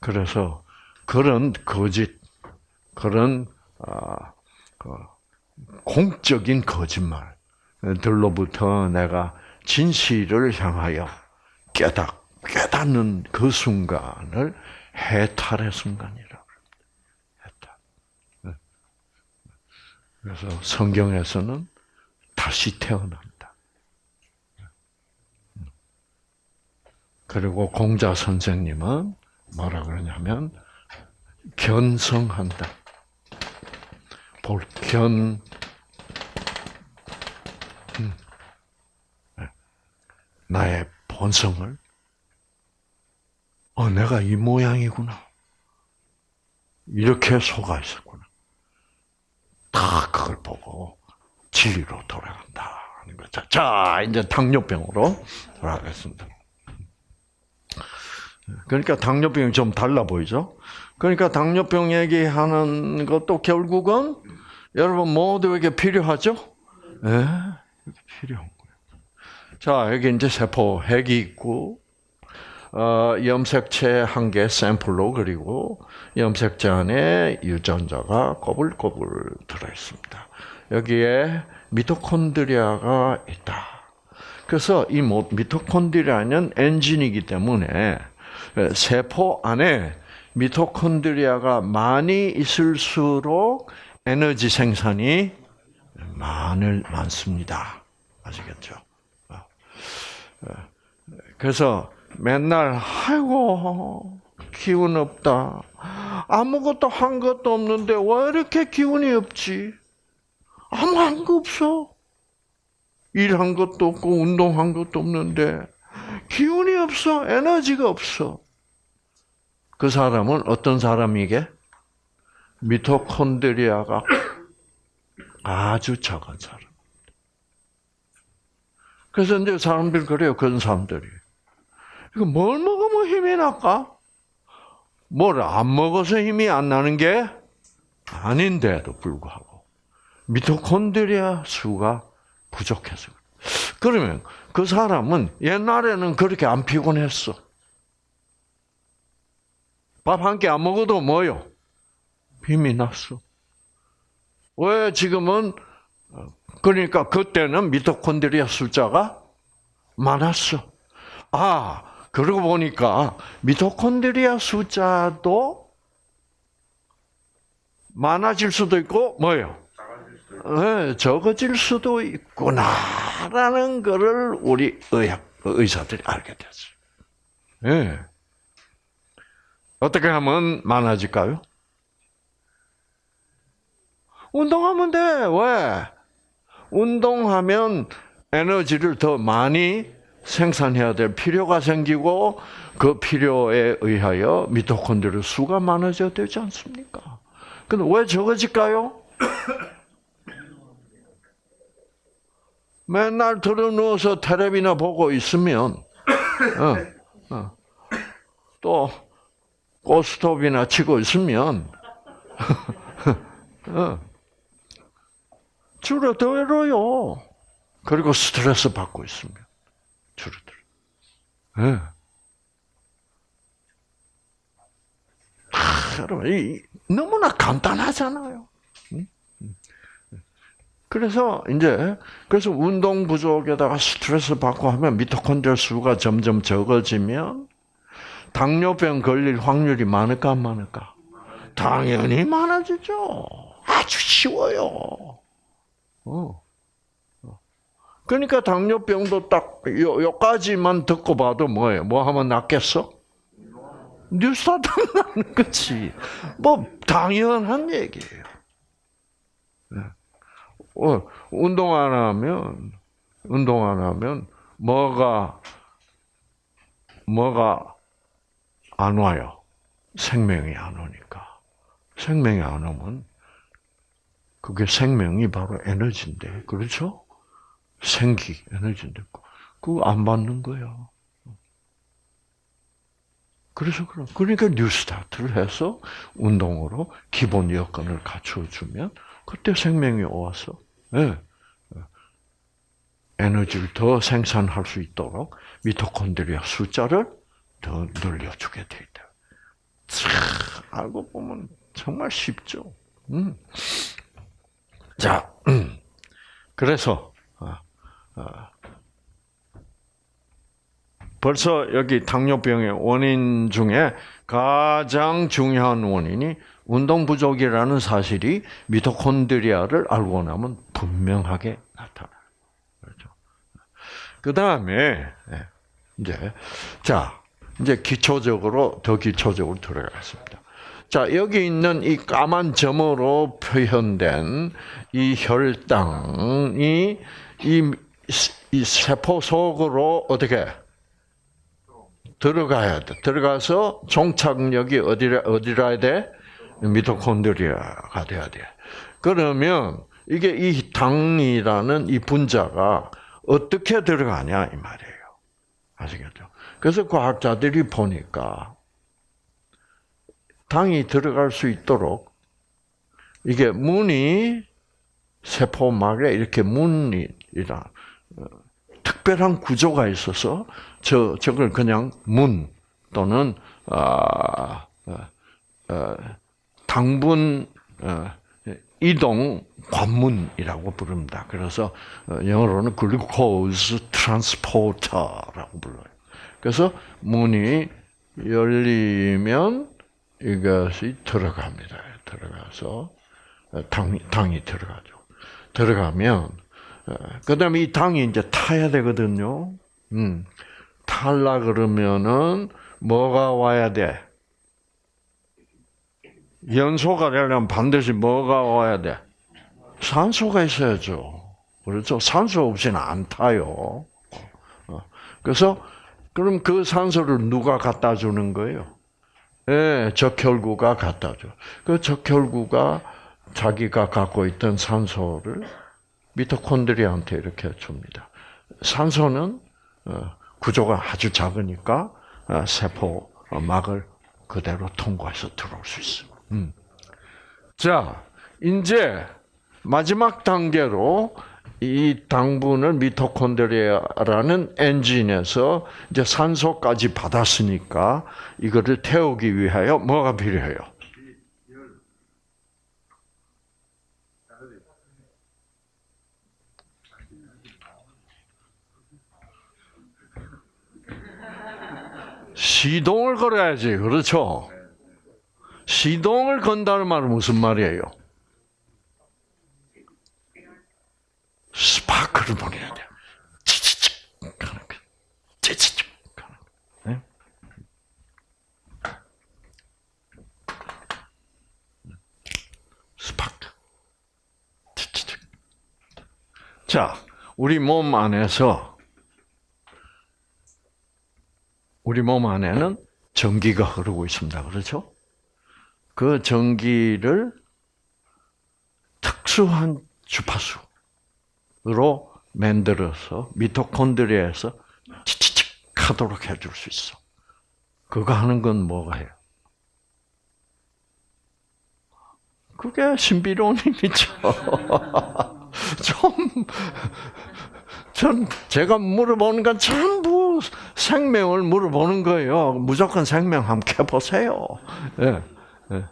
[SPEAKER 1] 그래서 그런 거짓, 그런 아, 그 공적인 거짓말들로부터 내가 진실을 향하여 깨닫 깨닫는 그 순간을 해탈의 순간이라. 그래서 성경에서는 다시 태어난다. 그리고 공자 선생님은 뭐라 그러냐면 견성한다. 볼견 음. 나의 본성을 어 내가 이 모양이구나 이렇게 속아 있었구나. 다 그걸 보고 진리로 돌아간다 하는 거죠. 자, 이제 당뇨병으로 돌아가겠습니다. 그러니까 당뇨병이 좀 달라 보이죠? 그러니까 당뇨병 얘기하는 것도 결국은 여러분 모두에게 필요하죠? 네, 필요한 거예요. 자, 여기 이제 세포 핵이 있고, 어, 염색체 한 개 샘플로 그리고 염색체 안에 유전자가 꼬불꼬불 들어있습니다. 여기에 미토콘드리아가 있다. 그래서 이 미토콘드리아는 엔진이기 때문에 세포 안에 미토콘드리아가 많이 있을수록 에너지 생산이 많을 많습니다. 아시겠죠? 어. 어. 그래서 맨날 아이고 기운 없다. 아무것도 한 것도 없는데 왜 이렇게 기운이 없지? 아무 한 거 없어. 일한 것도 없고 운동한 것도 없는데 기운이 없어. 에너지가 없어. 그 사람은 어떤 사람이게? 미토콘드리아가 아주 작은 사람. 그래서 이제 사람들 그래요. 그런 사람들이. 이거 뭘 먹으면 힘이 날까? 뭘 안 먹어서 힘이 안 나는 게 아닌데도 불구하고 미토콘드리아 수가 부족해서 그러면 그 사람은 옛날에는 그렇게 안 피곤했어. 밥 한 끼 안 먹어도 뭐요? 힘이 났어. 왜 지금은 그러니까 그때는 미토콘드리아 숫자가 많았어. 아, 그러고 보니까 미토콘드리아 숫자도 많아질 수도 있고 뭐요? 네, 적어질 수도 있구나라는 것을 우리 의학 의사들이 알게 됐어요. 네. 어떻게 하면 많아질까요? 운동하면 돼. 왜? 운동하면 에너지를 더 많이 생산해야 될 필요가 생기고 그 필요에 의하여 미토콘드리아 수가 많아져야 되지 않습니까? 근데 왜 적어질까요? 맨날 들어 누워서 텔레비나 보고 있으면 어, 어, 또 고스톱이나 치고 있으면 어, 줄어들어요. 그리고 스트레스 받고 있으면 줄어들어. 네. 아, 여러분, 이, 너무나 간단하잖아요. 그래서 이제 그래서 운동 부족에다가 스트레스 받고 하면 미토콘드리아 수가 점점 적어지면 당뇨병 걸릴 확률이 많을까 안 많을까? 당연히 많아지죠. 아주 쉬워요. 어. 그러니까 당뇨병도 딱 요, 요까지만 듣고 봐도 뭐예요? 뭐 하면 낫겠어? 뉴스타트 나는 거지. 뭐 당연한 얘기예요. 어, 운동 안 하면 운동 안 하면 뭐가 뭐가 안 와요. 생명이 안 오니까. 생명이 안 오면 그게 생명이 바로 에너지인데, 그렇죠? 생기, 에너지인데, 그거 안 받는 거야. 그래서 그럼, 그러니까 뉴스타트를 해서 운동으로 기본 여건을 갖춰주면, 그때 생명이 와서, 네. 에너지를 더 생산할 수 있도록 미토콘드리아 숫자를 더 늘려주게 돼 있다. 참, 알고 보면 정말 쉽죠. 음. 자, 음. 그래서 벌써 여기 당뇨병의 원인 중에 가장 중요한 원인이 운동 부족이라는 사실이 미토콘드리아를 알고 나면 분명하게 나타나요. 그렇죠? 그 다음에 예, 이제 자 이제 기초적으로 더 기초적으로 들어가겠습니다. 자 여기 있는 이 까만 점으로 표현된 이 혈당이 이, 이 세포 속으로 어떻게 들어가야 돼. 들어가서 종착역이 어디라 어디라 야 돼? 미토콘드리아가 돼야 돼. 그러면 이게 이 당이라는 이 분자가 어떻게 들어가냐 이 말이에요. 아시겠죠? 그래서 과학자들이 보니까 당이 들어갈 수 있도록 이게 문이 세포막에 이렇게 문이라 어, 특별한 구조가 있어서 저 저걸 그냥 문 또는 아, 어, 어, 당분 어, 이동 관문이라고 부릅니다. 그래서 어, 영어로는 glucose transporter라고 불러요. 그래서 문이 열리면 이것이 들어갑니다. 들어가서 어, 당, 당이 들어가죠. 들어가면 그다음에 이 당이 이제 타야 되거든요. 음. 탈라 그러면은 뭐가 와야 돼? 연소가 되려면 반드시 뭐가 와야 돼? 산소가 있어야죠. 그렇죠? 산소 없이는 안 타요. 어. 그래서 그럼 그 산소를 누가 갖다 주는 거예요? 예, 적혈구가 갖다 줘. 그 적혈구가 자기가 갖고 있던 산소를 미토콘드리아한테 이렇게 줍니다. 산소는 어, 구조가 아주 작으니까 어, 세포 막을 그대로 통과해서 들어올 수 있어. 음. 자, 이제 마지막 단계로 이 당분을 미토콘드리아라는 엔진에서 이제 산소까지 받았으니까 이거를 태우기 위하여 뭐가 필요해요? 시동을 걸어야지, 그렇죠? 시동을 건다는 말은 무슨 말이에요? 스파크를 보내야 돼. 치치치 가는 거. 치치치 가는 거. 네? 스파크. 치치치. 자, 우리 몸 안에서 우리 몸 안에는 전기가 흐르고 있습니다. 그렇죠? 그 전기를 특수한 주파수 으로 만들어서 미토콘드리아에서 치치칙 하도록 해줄 수 있어. 그거 하는 건 뭐가 해요? 그게 신비로움이죠. 좀, 전, 제가 물어보는 건 전부 생명을 물어보는 거예요. 무조건 생명 한번 켜보세요. 예, 예.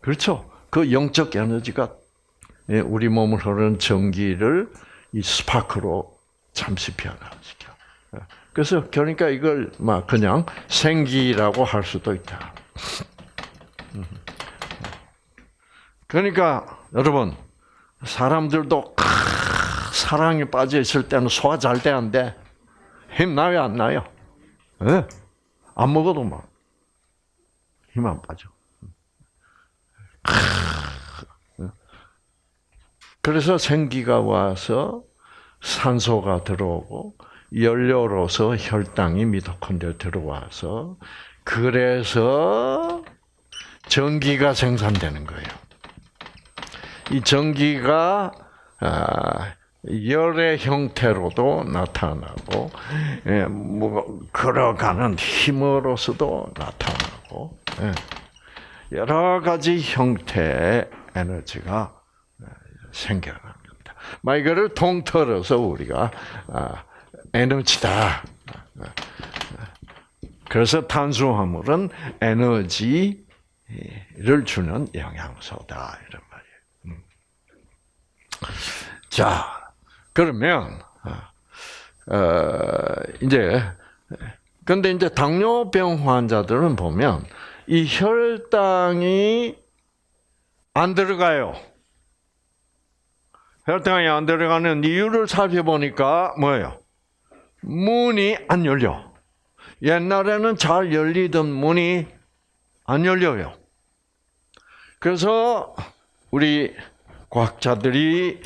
[SPEAKER 1] 그렇죠. 그 영적 에너지가 예, 우리 몸을 흐르는 전기를 이 스파크로 잠시 변화시켜. 예. 그래서 그러니까 이걸 막 그냥 생기라고 할 수도 있다. 음. 그러니까 여러분 사람들도 사랑에 빠져 있을 때는 소화 잘 돼? 힘 나요 안 나요? 네? 안 먹어도 막 힘 안 빠져. 그래서 생기가 와서 산소가 들어오고 연료로서 혈당이 미토콘드리아 들어와서 그래서 전기가 생산되는 거예요. 이 전기가 아, 열의 형태로도 나타나고, 예, 뭐 걸어가는 힘으로서도 나타나고, 예, 여러 가지 형태의 에너지가 생겨난 겁니다. 막 이거를 통틀어서 우리가 아, 에너지다. 그래서 탄수화물은 에너지를 주는 영양소다 이런 말이에요. 음. 자, 그러면 어, 이제 근데 이제 당뇨병 환자들은 보면 이 혈당이 안 들어가요. 혈당이 안 들어가는 이유를 살펴보니까 뭐예요? 문이 안 열려. 옛날에는 잘 열리던 문이 안 열려요. 그래서 우리 과학자들이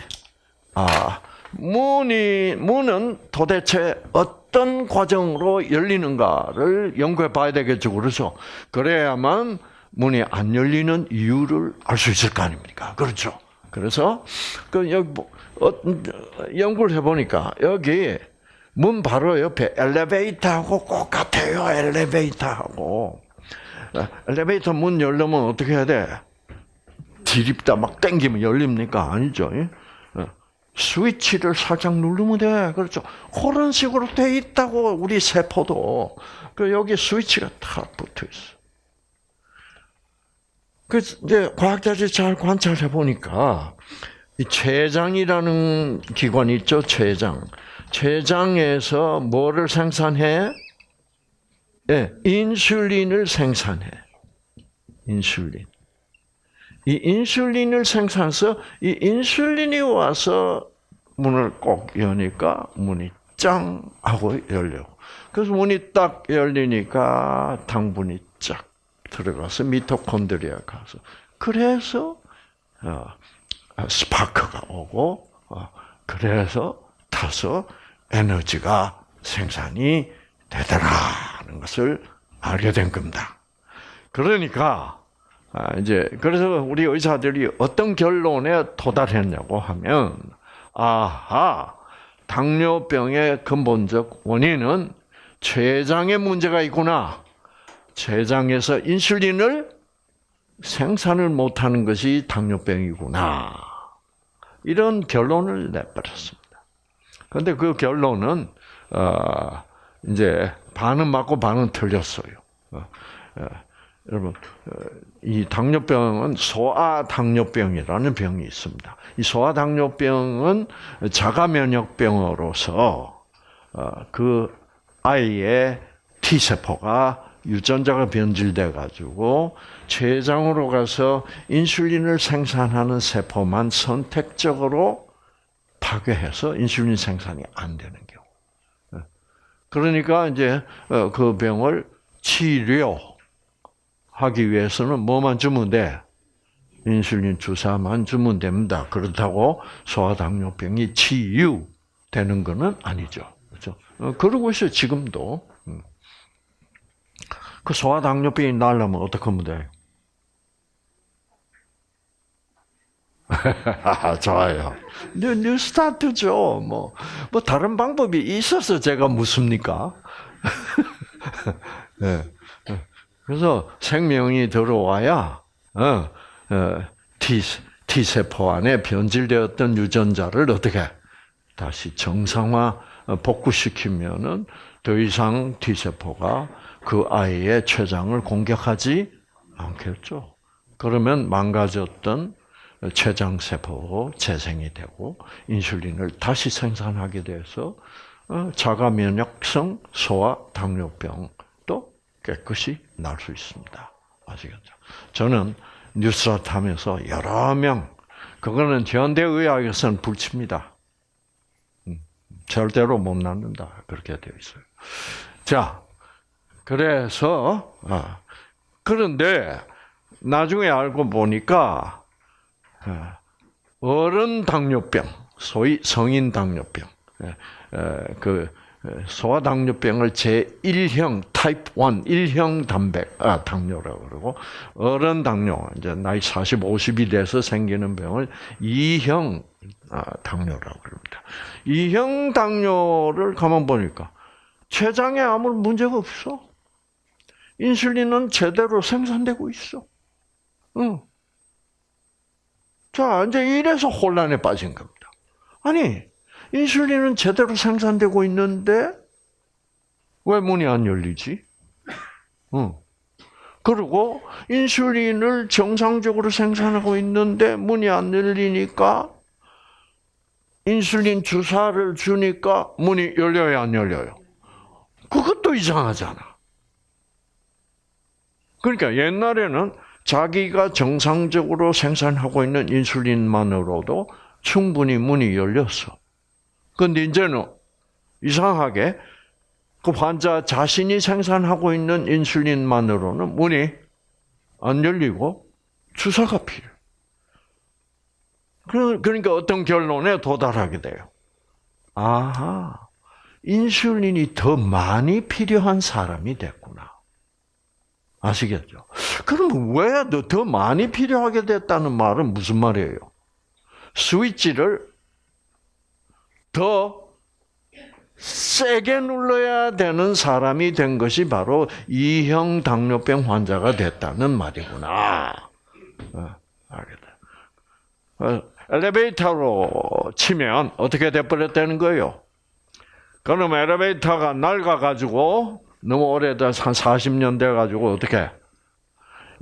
[SPEAKER 1] 아 문이 문은 도대체 어떤 과정으로 열리는가를 연구해 봐야 되겠죠. 그래서 그래야만 문이 안 열리는 이유를 알 수 있을 거 아닙니까? 그렇죠. 그래서 그 여기 뭐, 어, 연구를 해 보니까 여기 문 바로 옆에 엘리베이터하고 똑같아요. 엘리베이터하고 엘리베이터 문 열려면 어떻게 해야 돼? 디립다 막 땡기면 열립니까? 아니죠. 어. 스위치를 살짝 누르면 돼. 그렇죠. 그런 식으로 돼 있다고 우리 세포도 그 여기 스위치가 탁 붙어 있어. 그 이제 과학자들이 잘 관찰해 보니까 이 췌장이라는 기관이 있죠. 췌장. 췌장에서 뭐를 생산해? 예, 네, 인슐린을 생산해. 인슐린. 이 인슐린을 생산해서 이 인슐린이 와서 문을 꼭 여니까 문이 짱 하고 열려. 그래서 문이 딱 열리니까 당분이 쫙 들어가서 미토콘드리아 가서 그래서 어, 스파크가 오고 어, 그래서 타서 에너지가 생산이 되더라는 것을 알게 된 겁니다. 그러니까 아, 이제 그래서 우리 의사들이 어떤 결론에 도달했냐고 하면 아하 당뇨병의 근본적 원인은 췌장에 문제가 있구나. 췌장에서 인슐린을 생산을 못하는 것이 당뇨병이구나. 이런 결론을 내버렸습니다. 그런데 그 결론은 어, 이제 반은 맞고 반은 틀렸어요. 어, 어, 여러분 이 당뇨병은 소아당뇨병이라는 병이 있습니다. 이 소아당뇨병은 자가면역병으로서 그 아이의 T 세포가 유전자가 변질돼 가지고 췌장으로 가서 인슐린을 생산하는 세포만 선택적으로 파괴해서 인슐린 생산이 안 되는 경우. 예. 그러니까 이제 어, 그 병을 치료 하기 위해서는 뭐만 주면 돼? 인슐린 주사만 주면 됩니다. 그렇다고 소아당뇨병이 치유되는 것은 아니죠. 그렇죠? 어, 그러고 있어요, 지금도. 음. 그 소아당뇨병이 나려면 어떻게 하면 돼? 좋아요. New, New Start죠. 뭐, 뭐, 다른 방법이 있어서 제가 묻습니까? 네. 그래서 생명이 들어와야, 어, 어, T, T세포 안에 변질되었던 유전자를 어떻게 다시 정상화 어, 복구시키면은 더 이상 T세포가 그 아이의 췌장을 공격하지 않겠죠. 그러면 망가졌던 췌장 세포 재생이 되고 인슐린을 다시 생산하게 돼서 어, 자가 면역성 소아 당뇨병도 깨끗이 날 수 있습니다. 아시겠죠? 저는 뉴스타트 하면서 여러 명, 그거는 현대의학에서는 불칩니다. 음, 절대로 못 낫는다. 그렇게 되어 있어요. 자, 그래서, 아, 그런데, 나중에 알고 보니까, 아, 어른 당뇨병, 소위 성인 당뇨병, 예, 그 소아당뇨병을 제1형 타입 1, 1형 단백 아 당뇨라고 그러고 어른 당뇨 이제 나이 40, 50이 돼서 생기는 병을 2형 아, 당뇨라고 그럽니다. 2형 당뇨를 가만 보니까 췌장에 아무 문제가 없어. 인슐린은 제대로 생산되고 있어. 응. 자, 이제 이래서 혼란에 빠진 겁니다. 아니, 인슐린은 제대로 생산되고 있는데 왜 문이 안 열리지? 응. 그리고 인슐린을 정상적으로 생산하고 있는데 문이 안 열리니까 인슐린 주사를 주니까 문이 열려요, 안 열려요? 그것도 이상하잖아. 그러니까 옛날에는 자기가 정상적으로 생산하고 있는 인슐린만으로도 충분히 문이 열렸어. 근데 이제는 이상하게 그 환자 자신이 생산하고 있는 인슐린만으로는 문이 안 열리고 주사가 필요해. 그러니까 어떤 결론에 도달하게 돼요. 아하, 인슐린이 더 많이 필요한 사람이 됐구나. 아시겠죠? 그럼 왜 더 많이 필요하게 됐다는 말은 무슨 말이에요? 스위치를 더 세게 눌러야 되는 사람이 된 것이 바로 이형 당뇨병 환자가 됐다는 말이구나. 어, 알겠다. 어, 엘리베이터로 치면 어떻게 돼버렸다는 거예요? 그럼 엘리베이터가 낡아가지고 너무 오래돼서 한 40년 돼가지고 어떻게?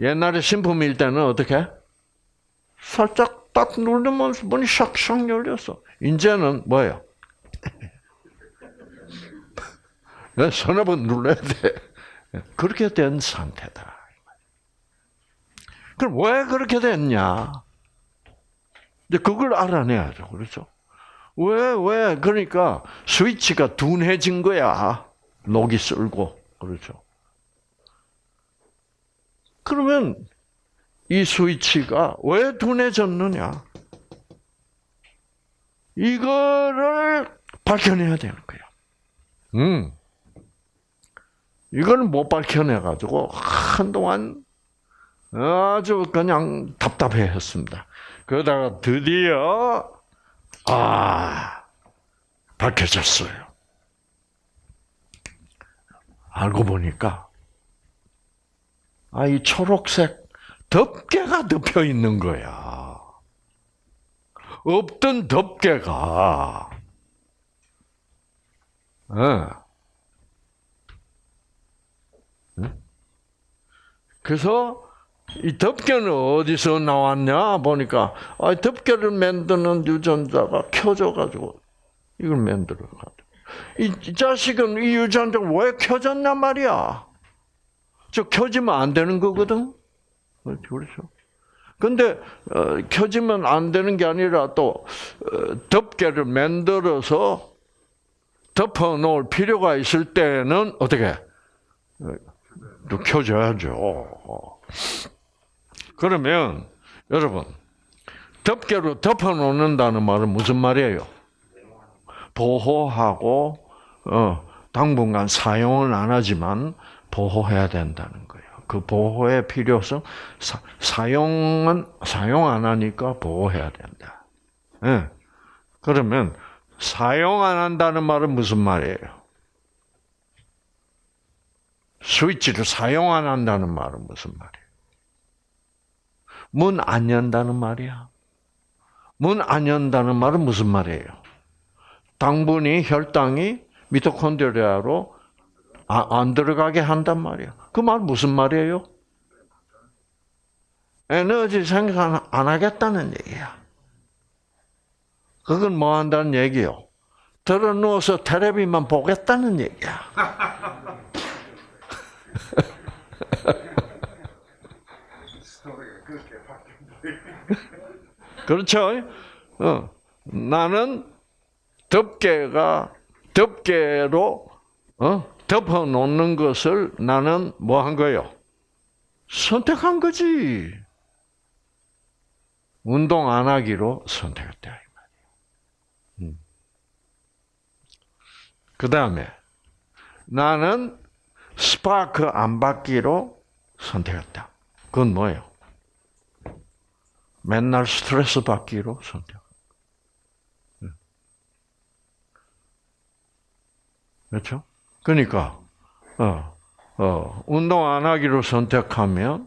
[SPEAKER 1] 옛날에 신품일 때는 어떻게? 살짝 딱 누르면 문이 샥샥 열렸어. 이제는 뭐예요? 서너 번 눌러야 돼. 그렇게 된 상태다. 그럼 왜 그렇게 됐냐? 이제 그걸 알아내야죠. 그렇죠? 왜, 왜? 그러니까 스위치가 둔해진 거야. 녹이 쓸고. 그렇죠? 그러면 이 스위치가 왜 둔해졌느냐? 이거를 밝혀내야 되는 거야. 음. 이걸 못 밝혀내가지고 한동안 아주 그냥 답답해 했습니다. 그러다가 드디어, 아, 밝혀졌어요. 알고 보니까 아, 이 초록색 덮개가 덮여 있는 거야. 없던 덮개가. 예. 응? 그래서 이 덮개는 어디서 나왔냐 보니까 아, 덮개를 만드는 유전자가 켜져가지고 이걸 만들어가지고 이, 이 자식은 이 유전자가 왜 켜졌냔 말이야. 저 켜지면 안 되는 거거든. 그렇죠. 근데 어, 켜지면 안 되는 게 아니라 또 어, 덮개를 만들어서 덮어 놓을 필요가 있을 때는 어떻게 어, 또 켜줘야죠. 그러면 여러분 덮개로 덮어 놓는다는 말은 무슨 말이에요? 보호하고 어, 당분간 사용은 안 하지만 보호해야 된다는 거예요. 그 보호의 필요성 사, 사용은 사용 안 하니까 보호해야 된다. 예. 그러면 사용 안 한다는 말은 무슨 말이에요? 스위치를 사용 안 한다는 말은 무슨 말이에요? 문 안 연다는 말이야. 문 안 연다는 말은 무슨 말이에요? 당분이 혈당이 미토콘드리아로 아, 안 들어가게 한단 말이야. 그 말 무슨 말이에요? 에너지 생산 안 하겠다는 얘기야. 그건 뭐 한다는 얘기요? 들어 누워서 텔레비만 보겠다는 얘기야. 그렇죠? 어. 나는 덮개가 덮개로 어? 덮어 놓는 것을 나는 뭐 한 거예요? 선택한 거지. 운동 안 하기로 선택했다. 음. 그 다음에 나는 스파크 안 받기로 선택했다. 그건 뭐예요? 맨날 스트레스 받기로 선택. 그렇죠? 그러니까 어, 어, 운동 안 하기로 선택하면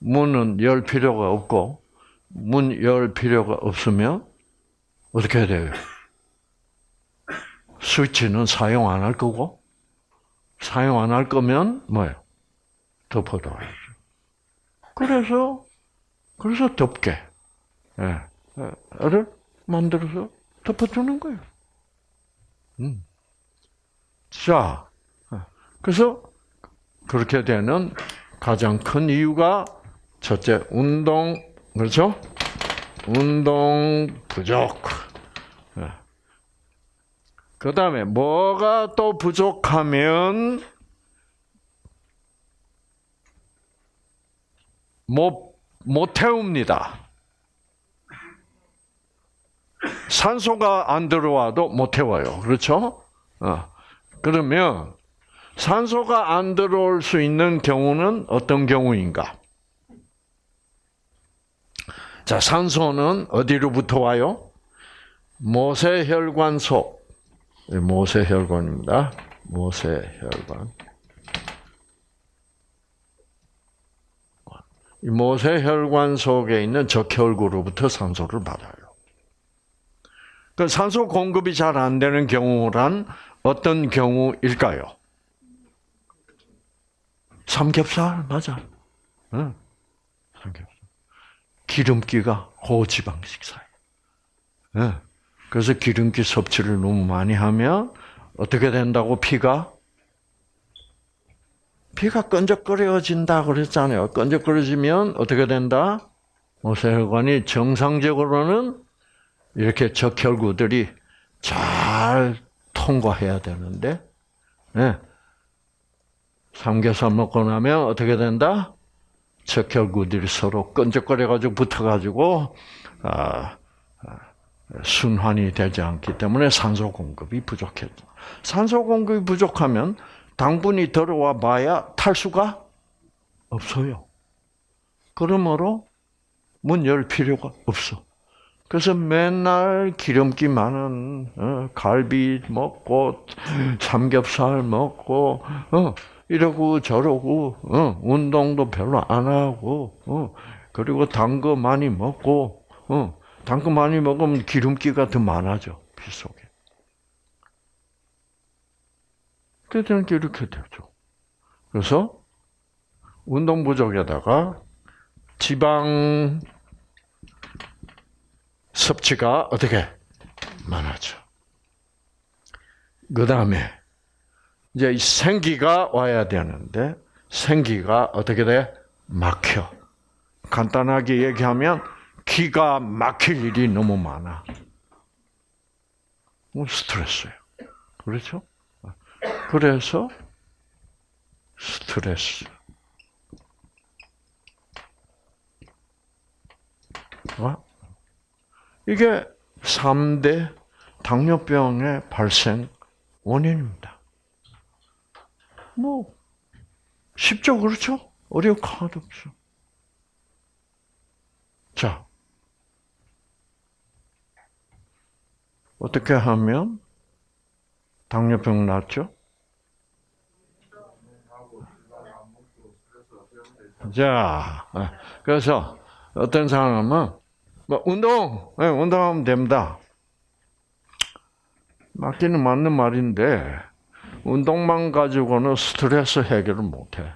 [SPEAKER 1] 문은 열 필요가 없고 문 열 필요가 없으면 어떻게 해야 돼요? 스위치는 사용 안 할 거고 사용 안 할 거면 뭐예요? 덮어둬야죠. 그래서 그래서 덮게 를 만들어서 덮어주는 거예요. 음. 자, 그래서 그렇게 되는 가장 큰 이유가 첫째 운동 그렇죠? 운동 부족. 그 다음에 뭐가 또 부족하면 못, 못 태웁니다. 산소가 안 들어와도 못 태워요. 그렇죠? 어. 그러면 산소가 안 들어올 수 있는 경우는 어떤 경우인가? 자, 산소는 어디로부터 와요? 모세혈관 속. 네, 모세혈관입니다. 모세혈관. 이 모세혈관 속에 있는 적혈구로부터 산소를 받아요. 그 산소 공급이 잘 안 되는 경우란 어떤 경우일까요? 삼겹살 맞아. 응. 삼겹살. 기름기가 고지방 식사예요. 응. 그래서 기름기 섭취를 너무 많이 하면 어떻게 된다고 피가 피가 끈적거려진다 그랬잖아요. 끈적거려지면 어떻게 된다? 모세혈관이 정상적으로는 이렇게 적혈구들이 잘 통과해야 되는데, 네. 삼겹살 먹고 나면 어떻게 된다? 적혈구들이 서로 끈적거려가지고 붙어가지고, 아, 순환이 되지 않기 때문에 산소 공급이 부족했죠. 산소 공급이 부족하면 당분이 들어와 봐야 탈수가 없어요. 그러므로 문 열 필요가 없어. 그래서 맨날 기름기 많은 어, 갈비 먹고 삼겹살 먹고 어, 이러고 저러고, 어, 운동도 별로 안 하고, 어, 그리고 단 거 많이 먹고, 어, 단 거 많이 먹으면 기름기가 더 많아져, 피 속에. 그때는 이렇게 되죠. 그래서, 운동 부족에다가 지방 섭취가 어떻게 많아져. 그 다음에 이제 생기가 와야 되는데 생기가 어떻게 돼? 막혀. 간단하게 얘기하면 기가 막힐 일이 너무 많아. 뭐 스트레스예요. 그렇죠? 그래서 스트레스. 어? 이게 3대 당뇨병의 발생 원인입니다. 뭐, 쉽죠, 그렇죠? 어려울 거 하나도 없어. 자, 어떻게 하면 당뇨병 낫죠? 자, 그래서 어떤 사람은 뭐 운동, 네, 운동하면 됩니다. 맞기는 맞는 말인데 운동만 가지고는 스트레스 해결을 못해.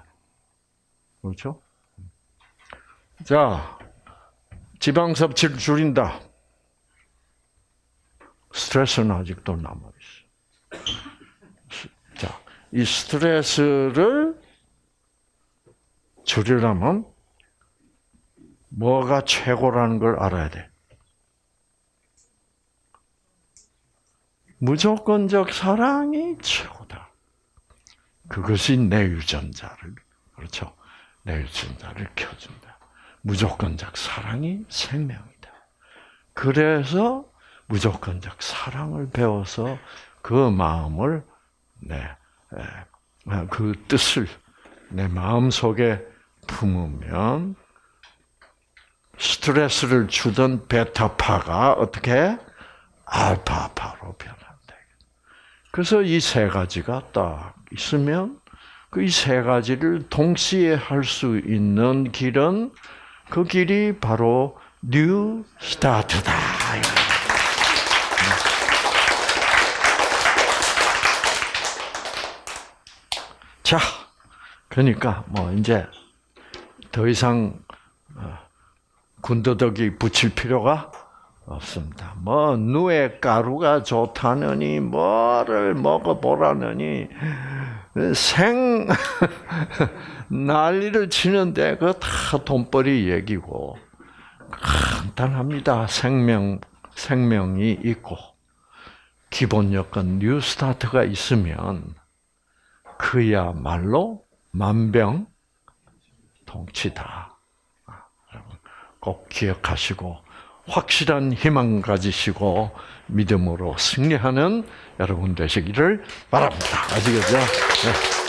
[SPEAKER 1] 그렇죠? 자, 지방 섭취를 줄인다. 스트레스는 아직도 남아 있어. 자, 이 스트레스를 줄이려면 뭐가 최고라는 걸 알아야 돼. 무조건적 사랑이 최고다. 그것이 내 유전자를 그렇죠. 내 유전자를 켜준다. 무조건적 사랑이 생명이다. 그래서 무조건적 사랑을 배워서 그 마음을 내그 뜻을 내 마음 속에 품으면 스트레스를 주던 베타파가 어떻게 알파파로 변한다. 그래서 이 세 가지가 딱 있으면 그 이 세 가지를 동시에 할 수 있는 길은 그 길이 바로 New Start다. 자, 그러니까 뭐 이제 더 이상 어, 군더더기 붙일 필요가 없습니다. 뭐 누에 가루가 좋다느니 뭐를 먹어보라느니 생 난리를 치는데 그 다 돈벌이 얘기고 간단합니다. 생명 생명이 있고 기본 여건 New Start가 있으면 그야말로 만병 통치다. 꼭 기억하시고 확실한 희망 가지시고 믿음으로 승리하는 여러분 되시기를 바랍니다. 아시겠죠? 네.